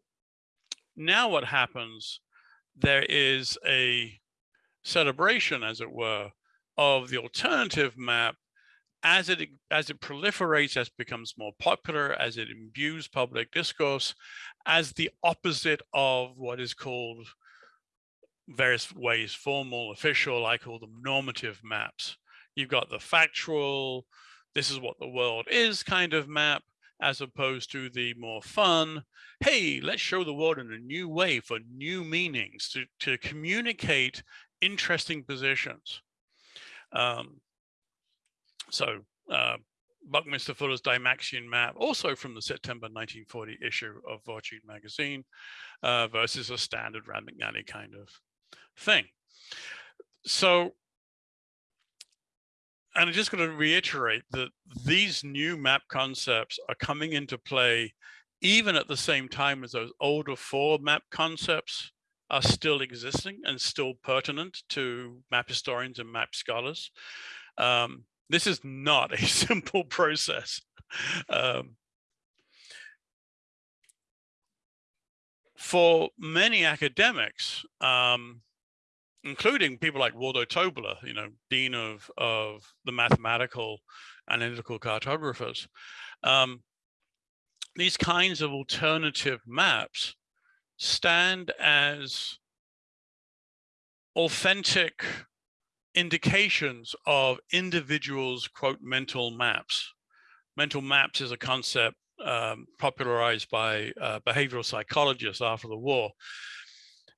now what happens, there is a celebration, as it were, of the alternative map as it as it proliferates, as it becomes more popular, as it imbues public discourse, as the opposite of what is called various ways formal, official, I call them normative maps. You've got the factual, this is what the world is kind of map, as opposed to the more fun, hey, let's show the world in a new way for new meanings to, to communicate interesting positions. Um, so uh, Buckminster Fuller's Dymaxion map, also from the September 1940 issue of Fortune magazine, uh, versus a standard Rand McNally kind of thing. So, and I'm just going to reiterate that these new map concepts are coming into play even at the same time as those older four map concepts are still existing and still pertinent to map historians and map scholars. Um, this is not a simple process. Um, for many academics, um, including people like Waldo Tobler, you know, dean of of the mathematical and analytical cartographers, um, these kinds of alternative maps stand as authentic indications of individuals, quote, mental maps. Mental maps is a concept um, popularized by uh, behavioral psychologists after the war.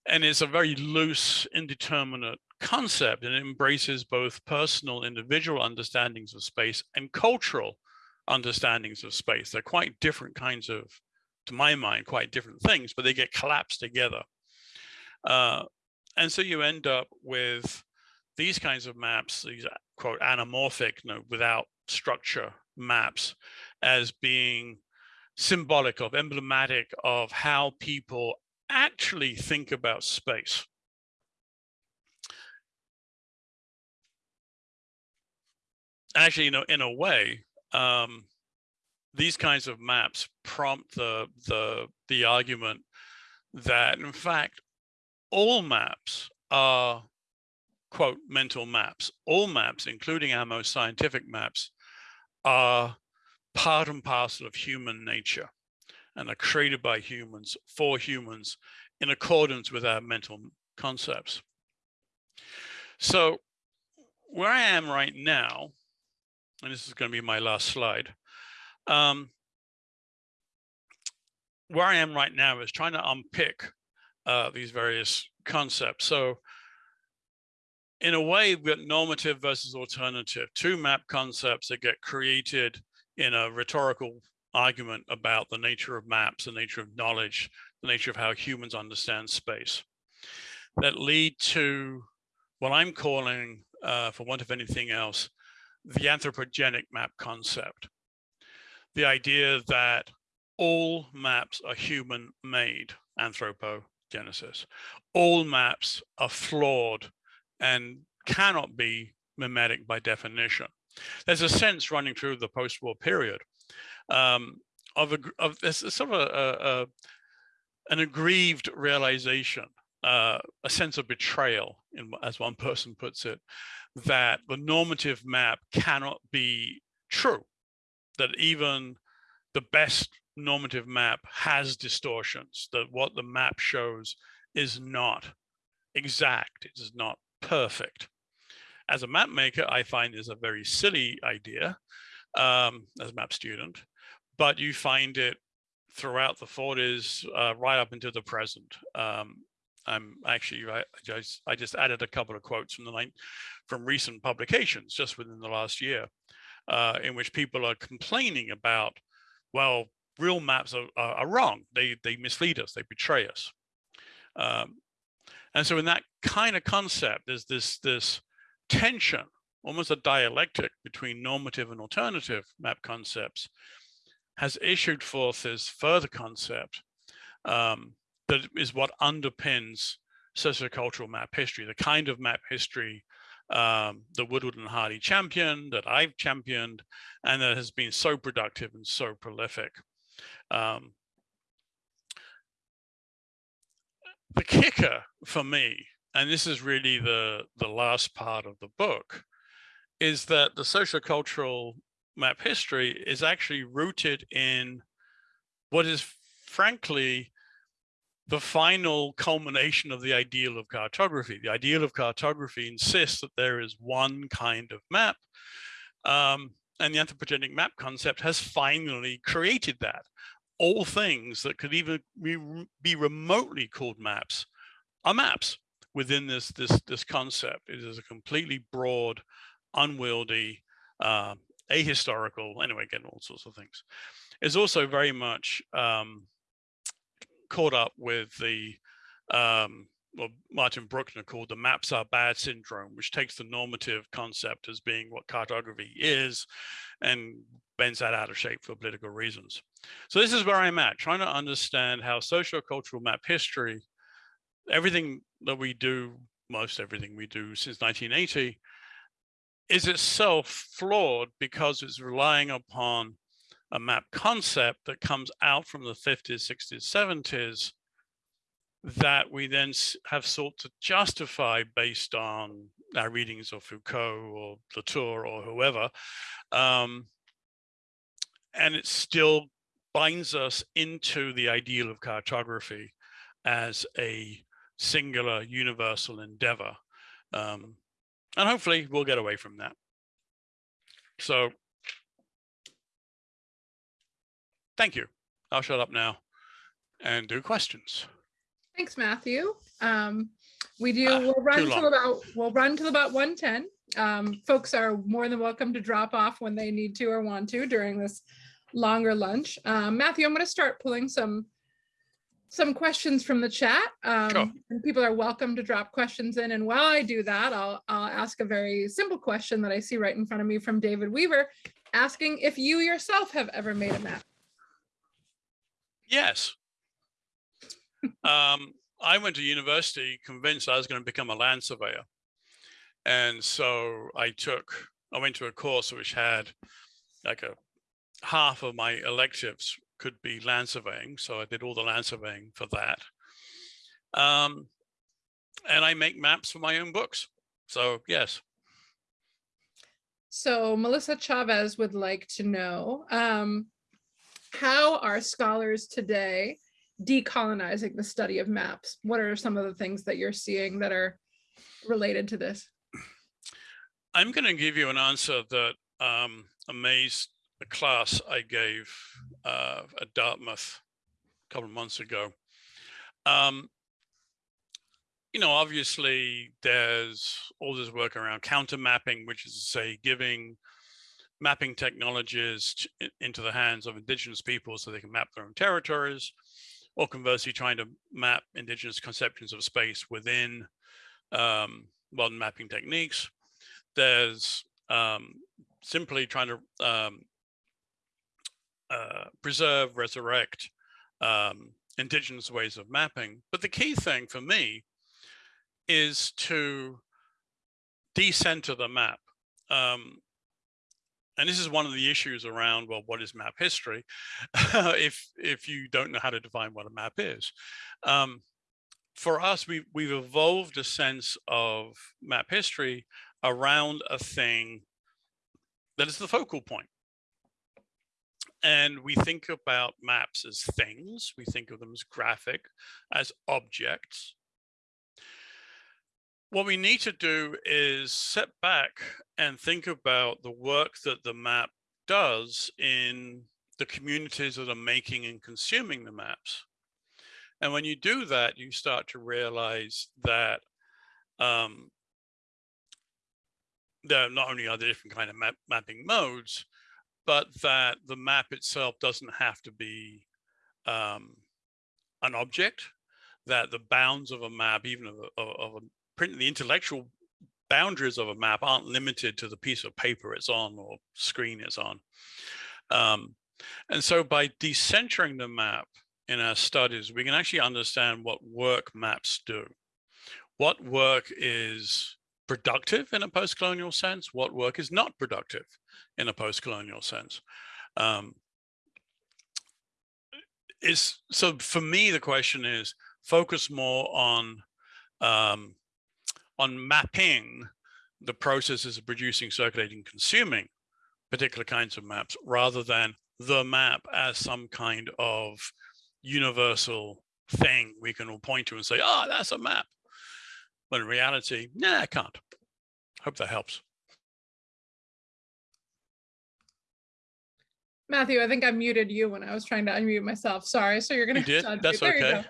And it's a very loose, indeterminate concept and it embraces both personal individual understandings of space and cultural understandings of space. They're quite different kinds of to my mind, quite different things, but they get collapsed together. Uh, and so you end up with these kinds of maps, these quote anamorphic, you know, without structure maps, as being symbolic of, emblematic of how people actually think about space. Actually, you know, in a way, um, these kinds of maps prompt the the the argument that in fact all maps are quote mental maps all maps including our most scientific maps are part and parcel of human nature and are created by humans for humans in accordance with our mental concepts so where i am right now and this is going to be my last slide um, where I am right now is trying to unpick uh, these various concepts. So in a way, we've got normative versus alternative, two map concepts that get created in a rhetorical argument about the nature of maps, the nature of knowledge, the nature of how humans understand space that lead to what I'm calling, uh, for want of anything else, the anthropogenic map concept the idea that all maps are human made, anthropogenesis. All maps are flawed and cannot be mimetic by definition. There's a sense running through the post-war period um, of, a, of this sort of a, a, an aggrieved realization, uh, a sense of betrayal, in, as one person puts it, that the normative map cannot be true that even the best normative map has distortions, that what the map shows is not exact, it is not perfect. As a map maker, I find is a very silly idea um, as a map student, but you find it throughout the 40s, uh, right up into the present. Um, I'm actually, I just, I just added a couple of quotes from the night from recent publications just within the last year uh, in which people are complaining about, well, real maps are, are, are wrong. They, they mislead us, they betray us. Um, and so in that kind of concept, there's this, this tension, almost a dialectic between normative and alternative map concepts has issued forth this further concept um, that is what underpins sociocultural map history, the kind of map history um, the Woodward and Harley championed, that I've championed and that has been so productive and so prolific. Um, the kicker for me, and this is really the, the last part of the book, is that the sociocultural map history is actually rooted in what is frankly the final culmination of the ideal of cartography. The ideal of cartography insists that there is one kind of map um, and the anthropogenic map concept has finally created that. All things that could even be, remotely called maps are maps within this, this, this concept. It is a completely broad, unwieldy, uh, ahistorical, anyway, again, all sorts of things. It's also very much um, caught up with the um, Martin Bruckner called the maps are bad syndrome, which takes the normative concept as being what cartography is and bends that out of shape for political reasons. So this is where I'm at, trying to understand how socio-cultural map history, everything that we do, most everything we do since 1980, is itself flawed because it's relying upon a map concept that comes out from the 50s, 60s, 70s that we then have sought to justify based on our readings of Foucault or Latour or whoever. Um, and it's still binds us into the ideal of cartography as a singular universal endeavor. Um, and hopefully we'll get away from that. So thank you. I'll shut up now and do questions. Thanks, Matthew. Um, we do, Ah, we'll run till about, we'll run till about 110. Um, folks are more than welcome to drop off when they need to or want to during this longer lunch. Um, Matthew, I'm going to start pulling some some questions from the chat. Um, Sure. and people are welcome to drop questions in. And while I do that, I'll, I'll ask a very simple question that I see right in front of me from David Weaver, asking if you yourself have ever made a map. Yes. um, I went to university convinced I was going to become a land surveyor. And so I took, I went to a course which had like a half of my electives could be land surveying. So I did all the land surveying for that. Um, and I make maps for my own books. So yes, So Melissa Chavez would like to know, um, how are scholars today decolonizing the study of maps? What are some of the things that you're seeing that are related to this? I'm going to give you an answer that um, amazed the class I gave uh, at Dartmouth a couple of months ago. Um, you know, obviously there's all this work around counter mapping, which is to say giving mapping technologies t- i- into the hands of indigenous people so they can map their own territories, or conversely trying to map indigenous conceptions of space within um, modern mapping techniques there's um, simply trying to um, uh, preserve, resurrect um, indigenous ways of mapping. But the key thing for me is to decenter the map. Um, and this is one of the issues around, well, what is map history? if, if you don't know how to define what a map is. Um, for us, we, we've evolved a sense of map history around a thing that is the focal point. And we think about maps as things, we think of them as graphic, as objects. What we need to do is set back and think about the work that the map does in the communities that are making and consuming the maps. And when you do that, you start to realize that um, there not only are there different kind of map mapping modes, but that the map itself doesn't have to be um, an object, that the bounds of a map, even of a, of a print, the intellectual boundaries of a map aren't limited to the piece of paper it's on or screen it's on. Um, and so by decentering the map in our studies, we can actually understand what work maps do. What work is productive in a post-colonial sense, what work is not productive in a post-colonial sense. Um, is so for me the question is focus more on um, on mapping the processes of producing, circulating, consuming particular kinds of maps rather than the map as some kind of universal thing we can all point to and say, oh, that's a map. But in reality, nah, I can't. Hope that helps. Matthew, I think I muted you when I was trying to unmute myself. Sorry. So you're going to. You did. That's okay.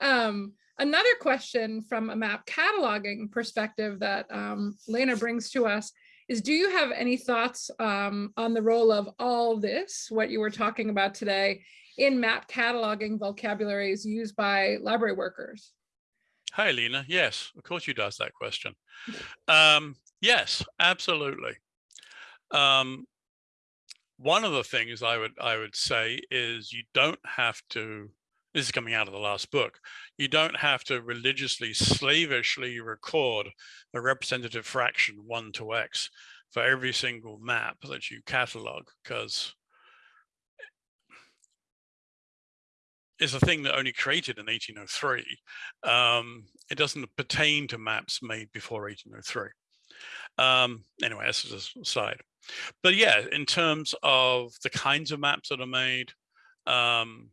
Um, another question from a map cataloging perspective that um, Lena brings to us is do you have any thoughts um, on the role of all this, what you were talking about today, in map cataloging vocabularies used by library workers? Hi, Lena. Yes, of course you'd ask that question. Um, yes, absolutely. Um, one of the things I would I would say is you don't have to this is coming out of the last book, you don't have to religiously, slavishly record a representative fraction one to X for every single map that you catalog, because it's a thing that only created in 1803. Um, it doesn't pertain to maps made before 1803. Um, anyway, that's just aside. But yeah, in terms of the kinds of maps that are made, um,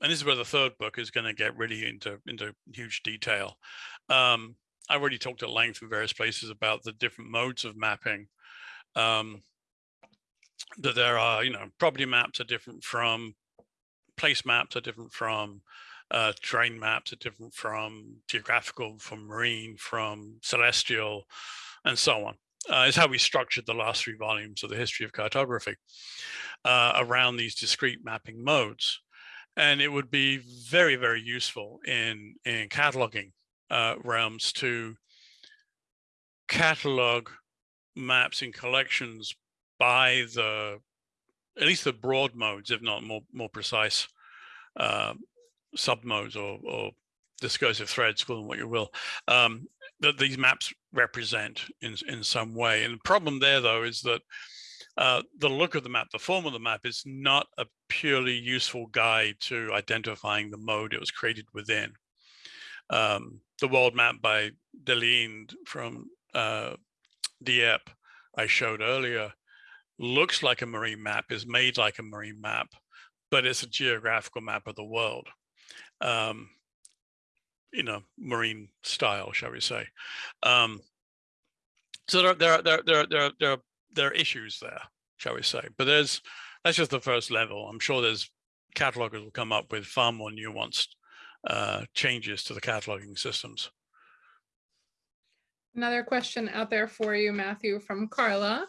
and this is where the third book is going to get really into into huge detail. Um, I already talked at length in various places about the different modes of mapping. Um, that there are, you know, property maps are different from place maps are different from uh, terrain maps are different from geographical, from marine, from celestial, and so on. Uh, is how we structured the last three volumes of the history of cartography uh, around these discrete mapping modes and it would be very very useful in in cataloging uh, realms to catalog maps and collections by the at least the broad modes if not more more precise uh, submodes or, or discursive threads call them what you will um, that these maps represent in in some way and the problem there though is that uh, the look of the map, the form of the map is not a purely useful guide to identifying the mode it was created within. Um, the world map by Desliens from uh, Dieppe I showed earlier looks like a marine map, is made like a marine map, but it's a geographical map of the world. Um, in a marine style, shall we say. Um, so there, there, there, there, there, there are there are issues there, shall we say. But there's that's just the first level. I'm sure there's catalogers will come up with far more nuanced uh, changes to the cataloging systems. Another question out there for you, Matthew, from Carla.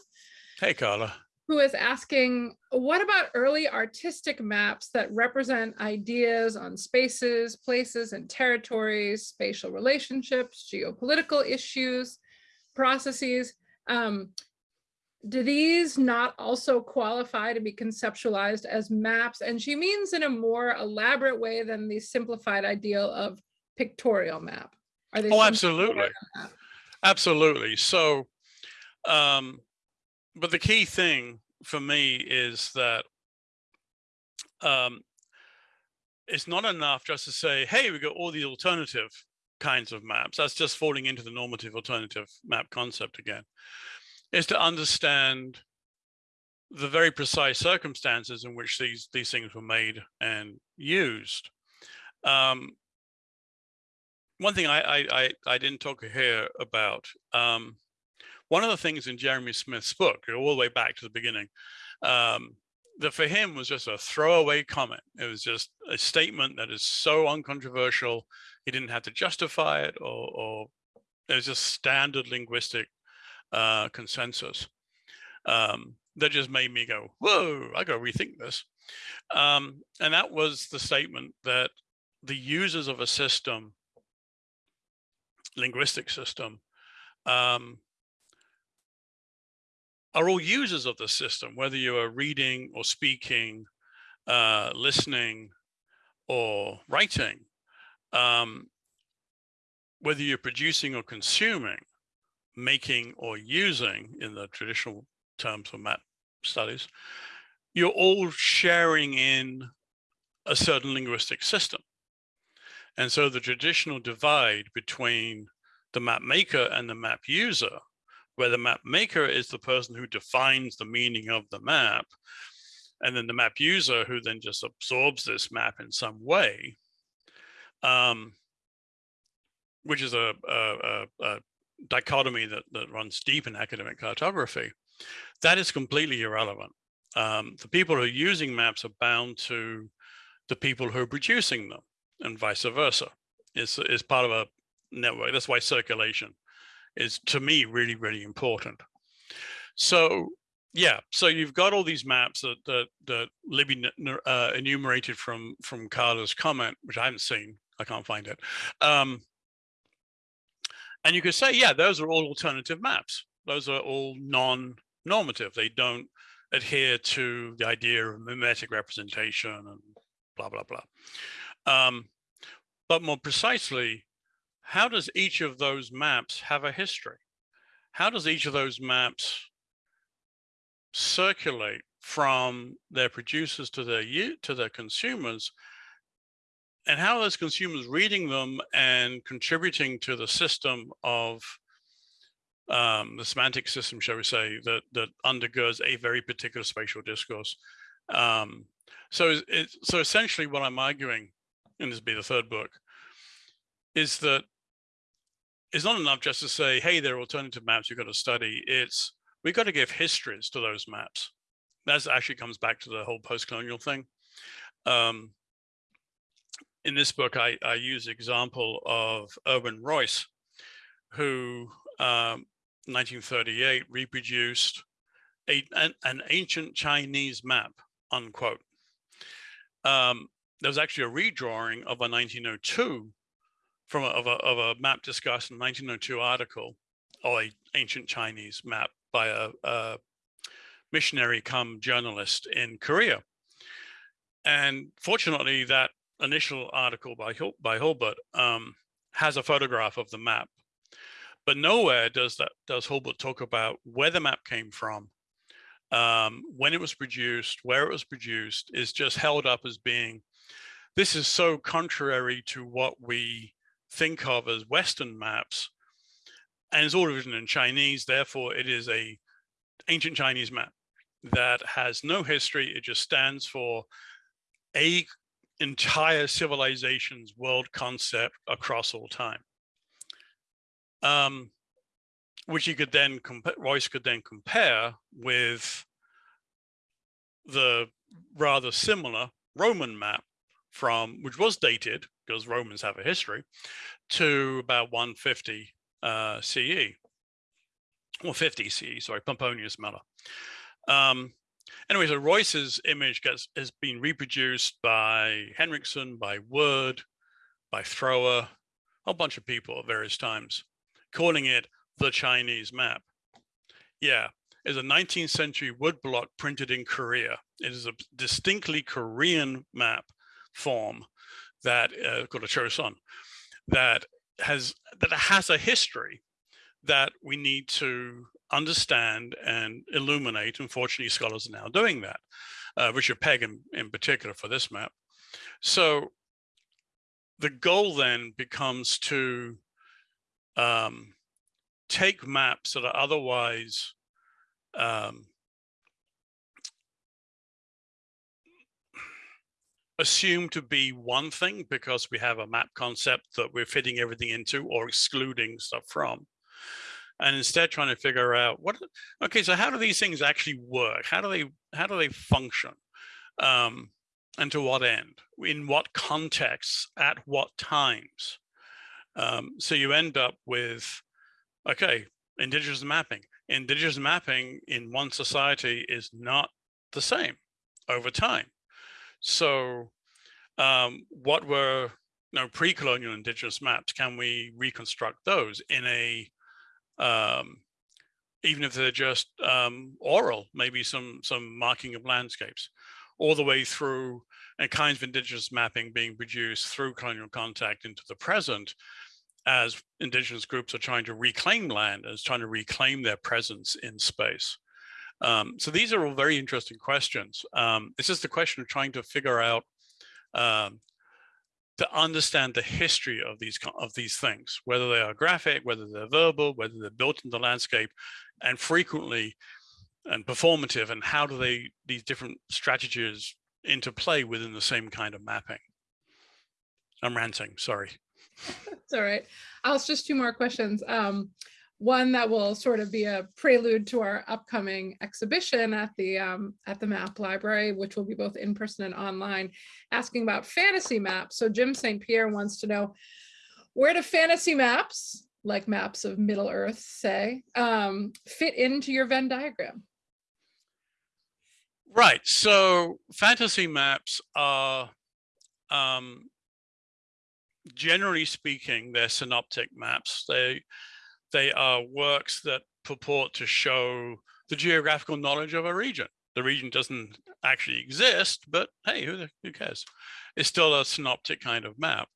Hey, Carla. Who is asking, what about early artistic maps that represent ideas on spaces, places, and territories, spatial relationships, geopolitical issues, processes? Um, do these not also qualify to be conceptualized as maps? And she means in a more elaborate way than the simplified ideal of pictorial map. Are they oh, absolutely. Absolutely. So, um, but the key thing for me is that um, it's not enough just to say, hey, we've got all the alternative kinds of maps. That's just falling into the normative alternative map concept again is to understand the very precise circumstances in which these these things were made and used. Um, one thing I, I, I I didn't talk here about. Um, one of the things in Jeremy Smith's book, all the way back to the beginning, um, that for him was just a throwaway comment. It was just a statement that is so uncontroversial. He didn't have to justify it, or, or it was just standard linguistic uh, consensus. Um, that just made me go, whoa, I got to rethink this. Um, and that was the statement that the users of a system, linguistic system, um, are all users of the system, whether you are reading or speaking, uh, listening or writing, um, whether you're producing or consuming, making or using in the traditional terms of map studies, you're all sharing in a certain linguistic system. And so the traditional divide between the map maker and the map user, where the map maker is the person who defines the meaning of the map, and then the map user who then just absorbs this map in some way, um, which is a, a, a, a dichotomy that, that runs deep in academic cartography, that is completely irrelevant. Um, the people who are using maps are bound to the people who are producing them and vice versa. It's, is part of a network. That's why circulation is to me really, really important. So yeah, so you've got all these maps that that, that Libby uh, enumerated from from Carla's comment, which I haven't seen. I can't find it. Um, and you could say, yeah, those are all alternative maps. Those are all non-normative. They don't adhere to the idea of mimetic representation and blah, blah, blah. Um, but more precisely, how does each of those maps have a history? How does each of those maps circulate from their producers to their to their consumers and how are those consumers reading them and contributing to the system of um, the semantic system, shall we say, that that undergoes a very particular spatial discourse. Um, so, it, so essentially, what I'm arguing, and this will be the third book, is that it's not enough just to say, "Hey, there are alternative maps you've got to study." It's we've got to give histories to those maps. That actually comes back to the whole post-colonial thing. Um, in this book, I, I use example of Erwin Raisz, who um, 1938 reproduced a, an, an, ancient Chinese map, unquote. Um, there was actually a redrawing of a 1902 from a, of, a, of a map discussed in 1902 article, or a ancient Chinese map by a, a missionary come journalist in Korea. And fortunately, that initial article by Hil by Hulbert um, has a photograph of the map, but nowhere does that does Hulbert talk about where the map came from, um, when it was produced, where it was produced. Is just held up as being this is so contrary to what we think of as Western maps, and it's all written in Chinese. Therefore, it is a ancient Chinese map that has no history. It just stands for a entire civilization's world concept across all time. Um, which you could then Raisz could then compare with the rather similar Roman map from, which was dated, because Romans have a history, to about 150 uh, CE, or 50 CE, sorry, Pomponius Mela. Um, Anyway, so Raisz's image gets has been reproduced by Henriksen, by Word, by Thrower, a whole bunch of people at various times, calling it the Chinese map. Yeah, it's a 19th century wood block printed in Korea. It is a distinctly Korean map form that uh, called a Choson that has that has a history that we need to understand and illuminate. Unfortunately, scholars are now doing that. Uh, Richard Pegg in, in particular for this map. So the goal then becomes to um, take maps that are otherwise um, assumed to be one thing because we have a map concept that we're fitting everything into or excluding stuff from and instead trying to figure out what okay so how do these things actually work? How do they how do they function? Um, and to what end? In what contexts? At what times? Um, so you end up with okay indigenous mapping. Indigenous mapping in one society is not the same over time so um, what were you know, pre-colonial indigenous maps can we reconstruct those in a um, even if they're just um, oral, maybe some some marking of landscapes, all the way through and kinds of indigenous mapping being produced through colonial contact into the present as indigenous groups are trying to reclaim land, as trying to reclaim their presence in space. Um, so these are all very interesting questions. Um, it's just the question of trying to figure out um, to understand the history of these of these things, whether they are graphic, whether they're verbal, whether they're built in the landscape, and frequently and performative, and how do they these different strategies interplay within the same kind of mapping. I'm ranting, sorry. It's all right. I'll just two more questions. Um, one that will sort of be a prelude to our upcoming exhibition at the um, at the map library, which will be both in person and online, asking about fantasy maps. So Jim St. Pierre wants to know where do fantasy maps, like maps of Middle Earth, say, um, fit into your Venn diagram? Right. So fantasy maps are, um, generally speaking, they're synoptic maps. They they are works that purport to show the geographical knowledge of a region. The region doesn't actually exist, but hey, who, who cares? It's still a synoptic kind of map.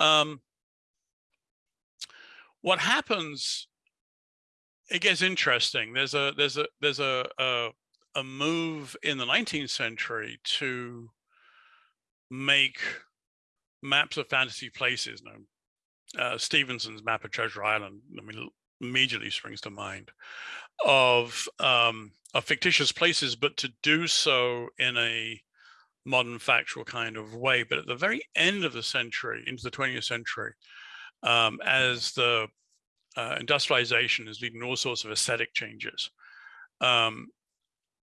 Um, what happens? It gets interesting. There's a there's a there's a a, a move in the 19th century to make maps of fantasy places. Now, uh, Stevenson's map of Treasure Island, I mean, immediately springs to mind of um, of fictitious places, but to do so in a modern factual kind of way. But at the very end of the century, into the 20th century, um, as the uh, industrialization is leading to all sorts of aesthetic changes, um,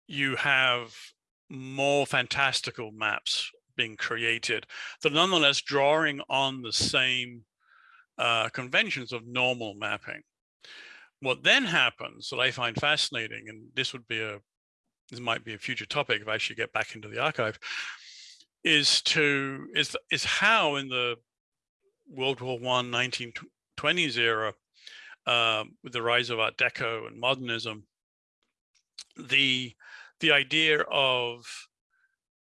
you have more fantastical maps being created that nonetheless drawing on the same uh, conventions of normal mapping. What then happens that I find fascinating, and this would be a this might be a future topic if I should get back into the archive, is to is is how in the World War One 1920s era, um, with the rise of Art Deco and modernism, the the idea of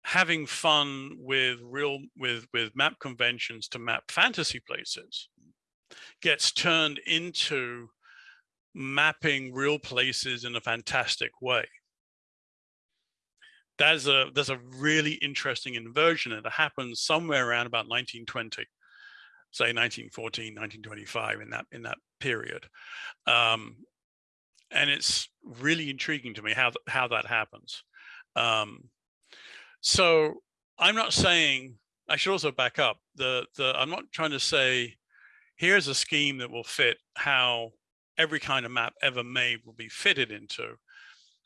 having fun with real with with map conventions to map fantasy places gets turned into mapping real places in a fantastic way. There's a there's a really interesting inversion and it happens somewhere around about 1920, say 1914, 1925 in that in that period. Um, and it's really intriguing to me how how that happens. Um, so I'm not saying I should also back up the the I'm not trying to say here's a scheme that will fit how every kind of map ever made will be fitted into.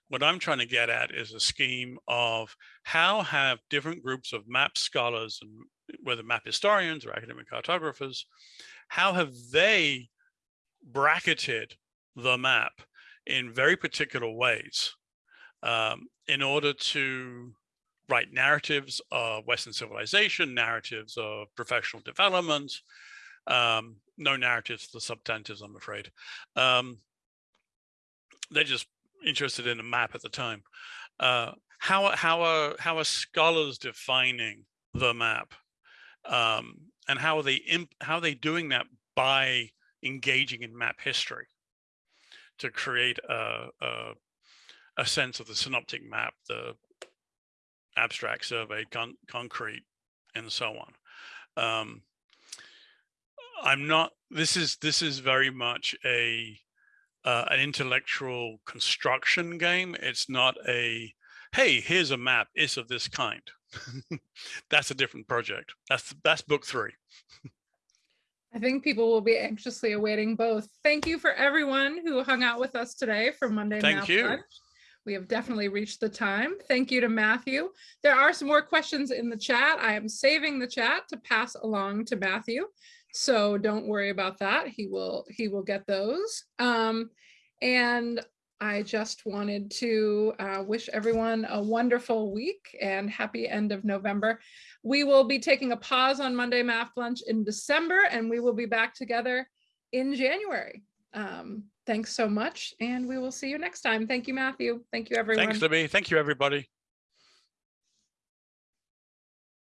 What I'm trying to get at is a scheme of how have different groups of map scholars and whether map historians or academic cartographers, how have they bracketed the map in very particular ways um, in order to write narratives of Western civilization, narratives of professional development, um, no narratives the substantives, I'm afraid. Um, they're just interested in a map at the time. Uh, how how are how are scholars defining the map, um, and how are they how are they doing that by engaging in map history to create a, a a sense of the synoptic map, the abstract survey, con- concrete, and so on. Um, I'm not. This is this is very much a uh, an intellectual construction game. It's not a hey, here's a map. It's of this kind. that's a different project. That's that's book three. I think people will be anxiously awaiting both. Thank you for everyone who hung out with us today for Monday Thank Math you. Lunch. We have definitely reached the time. Thank you to Matthew. There are some more questions in the chat. I am saving the chat to pass along to Matthew. So don't worry about that. He will he will get those. Um, and I just wanted to uh, wish everyone a wonderful week and happy end of November. We will be taking a pause on Monday Map Lunch in December, and we will be back together in January. Um, thanks so much, and we will see you next time. Thank you, Matthew. Thank you, everyone. Thanks, Libby. Thank you, everybody.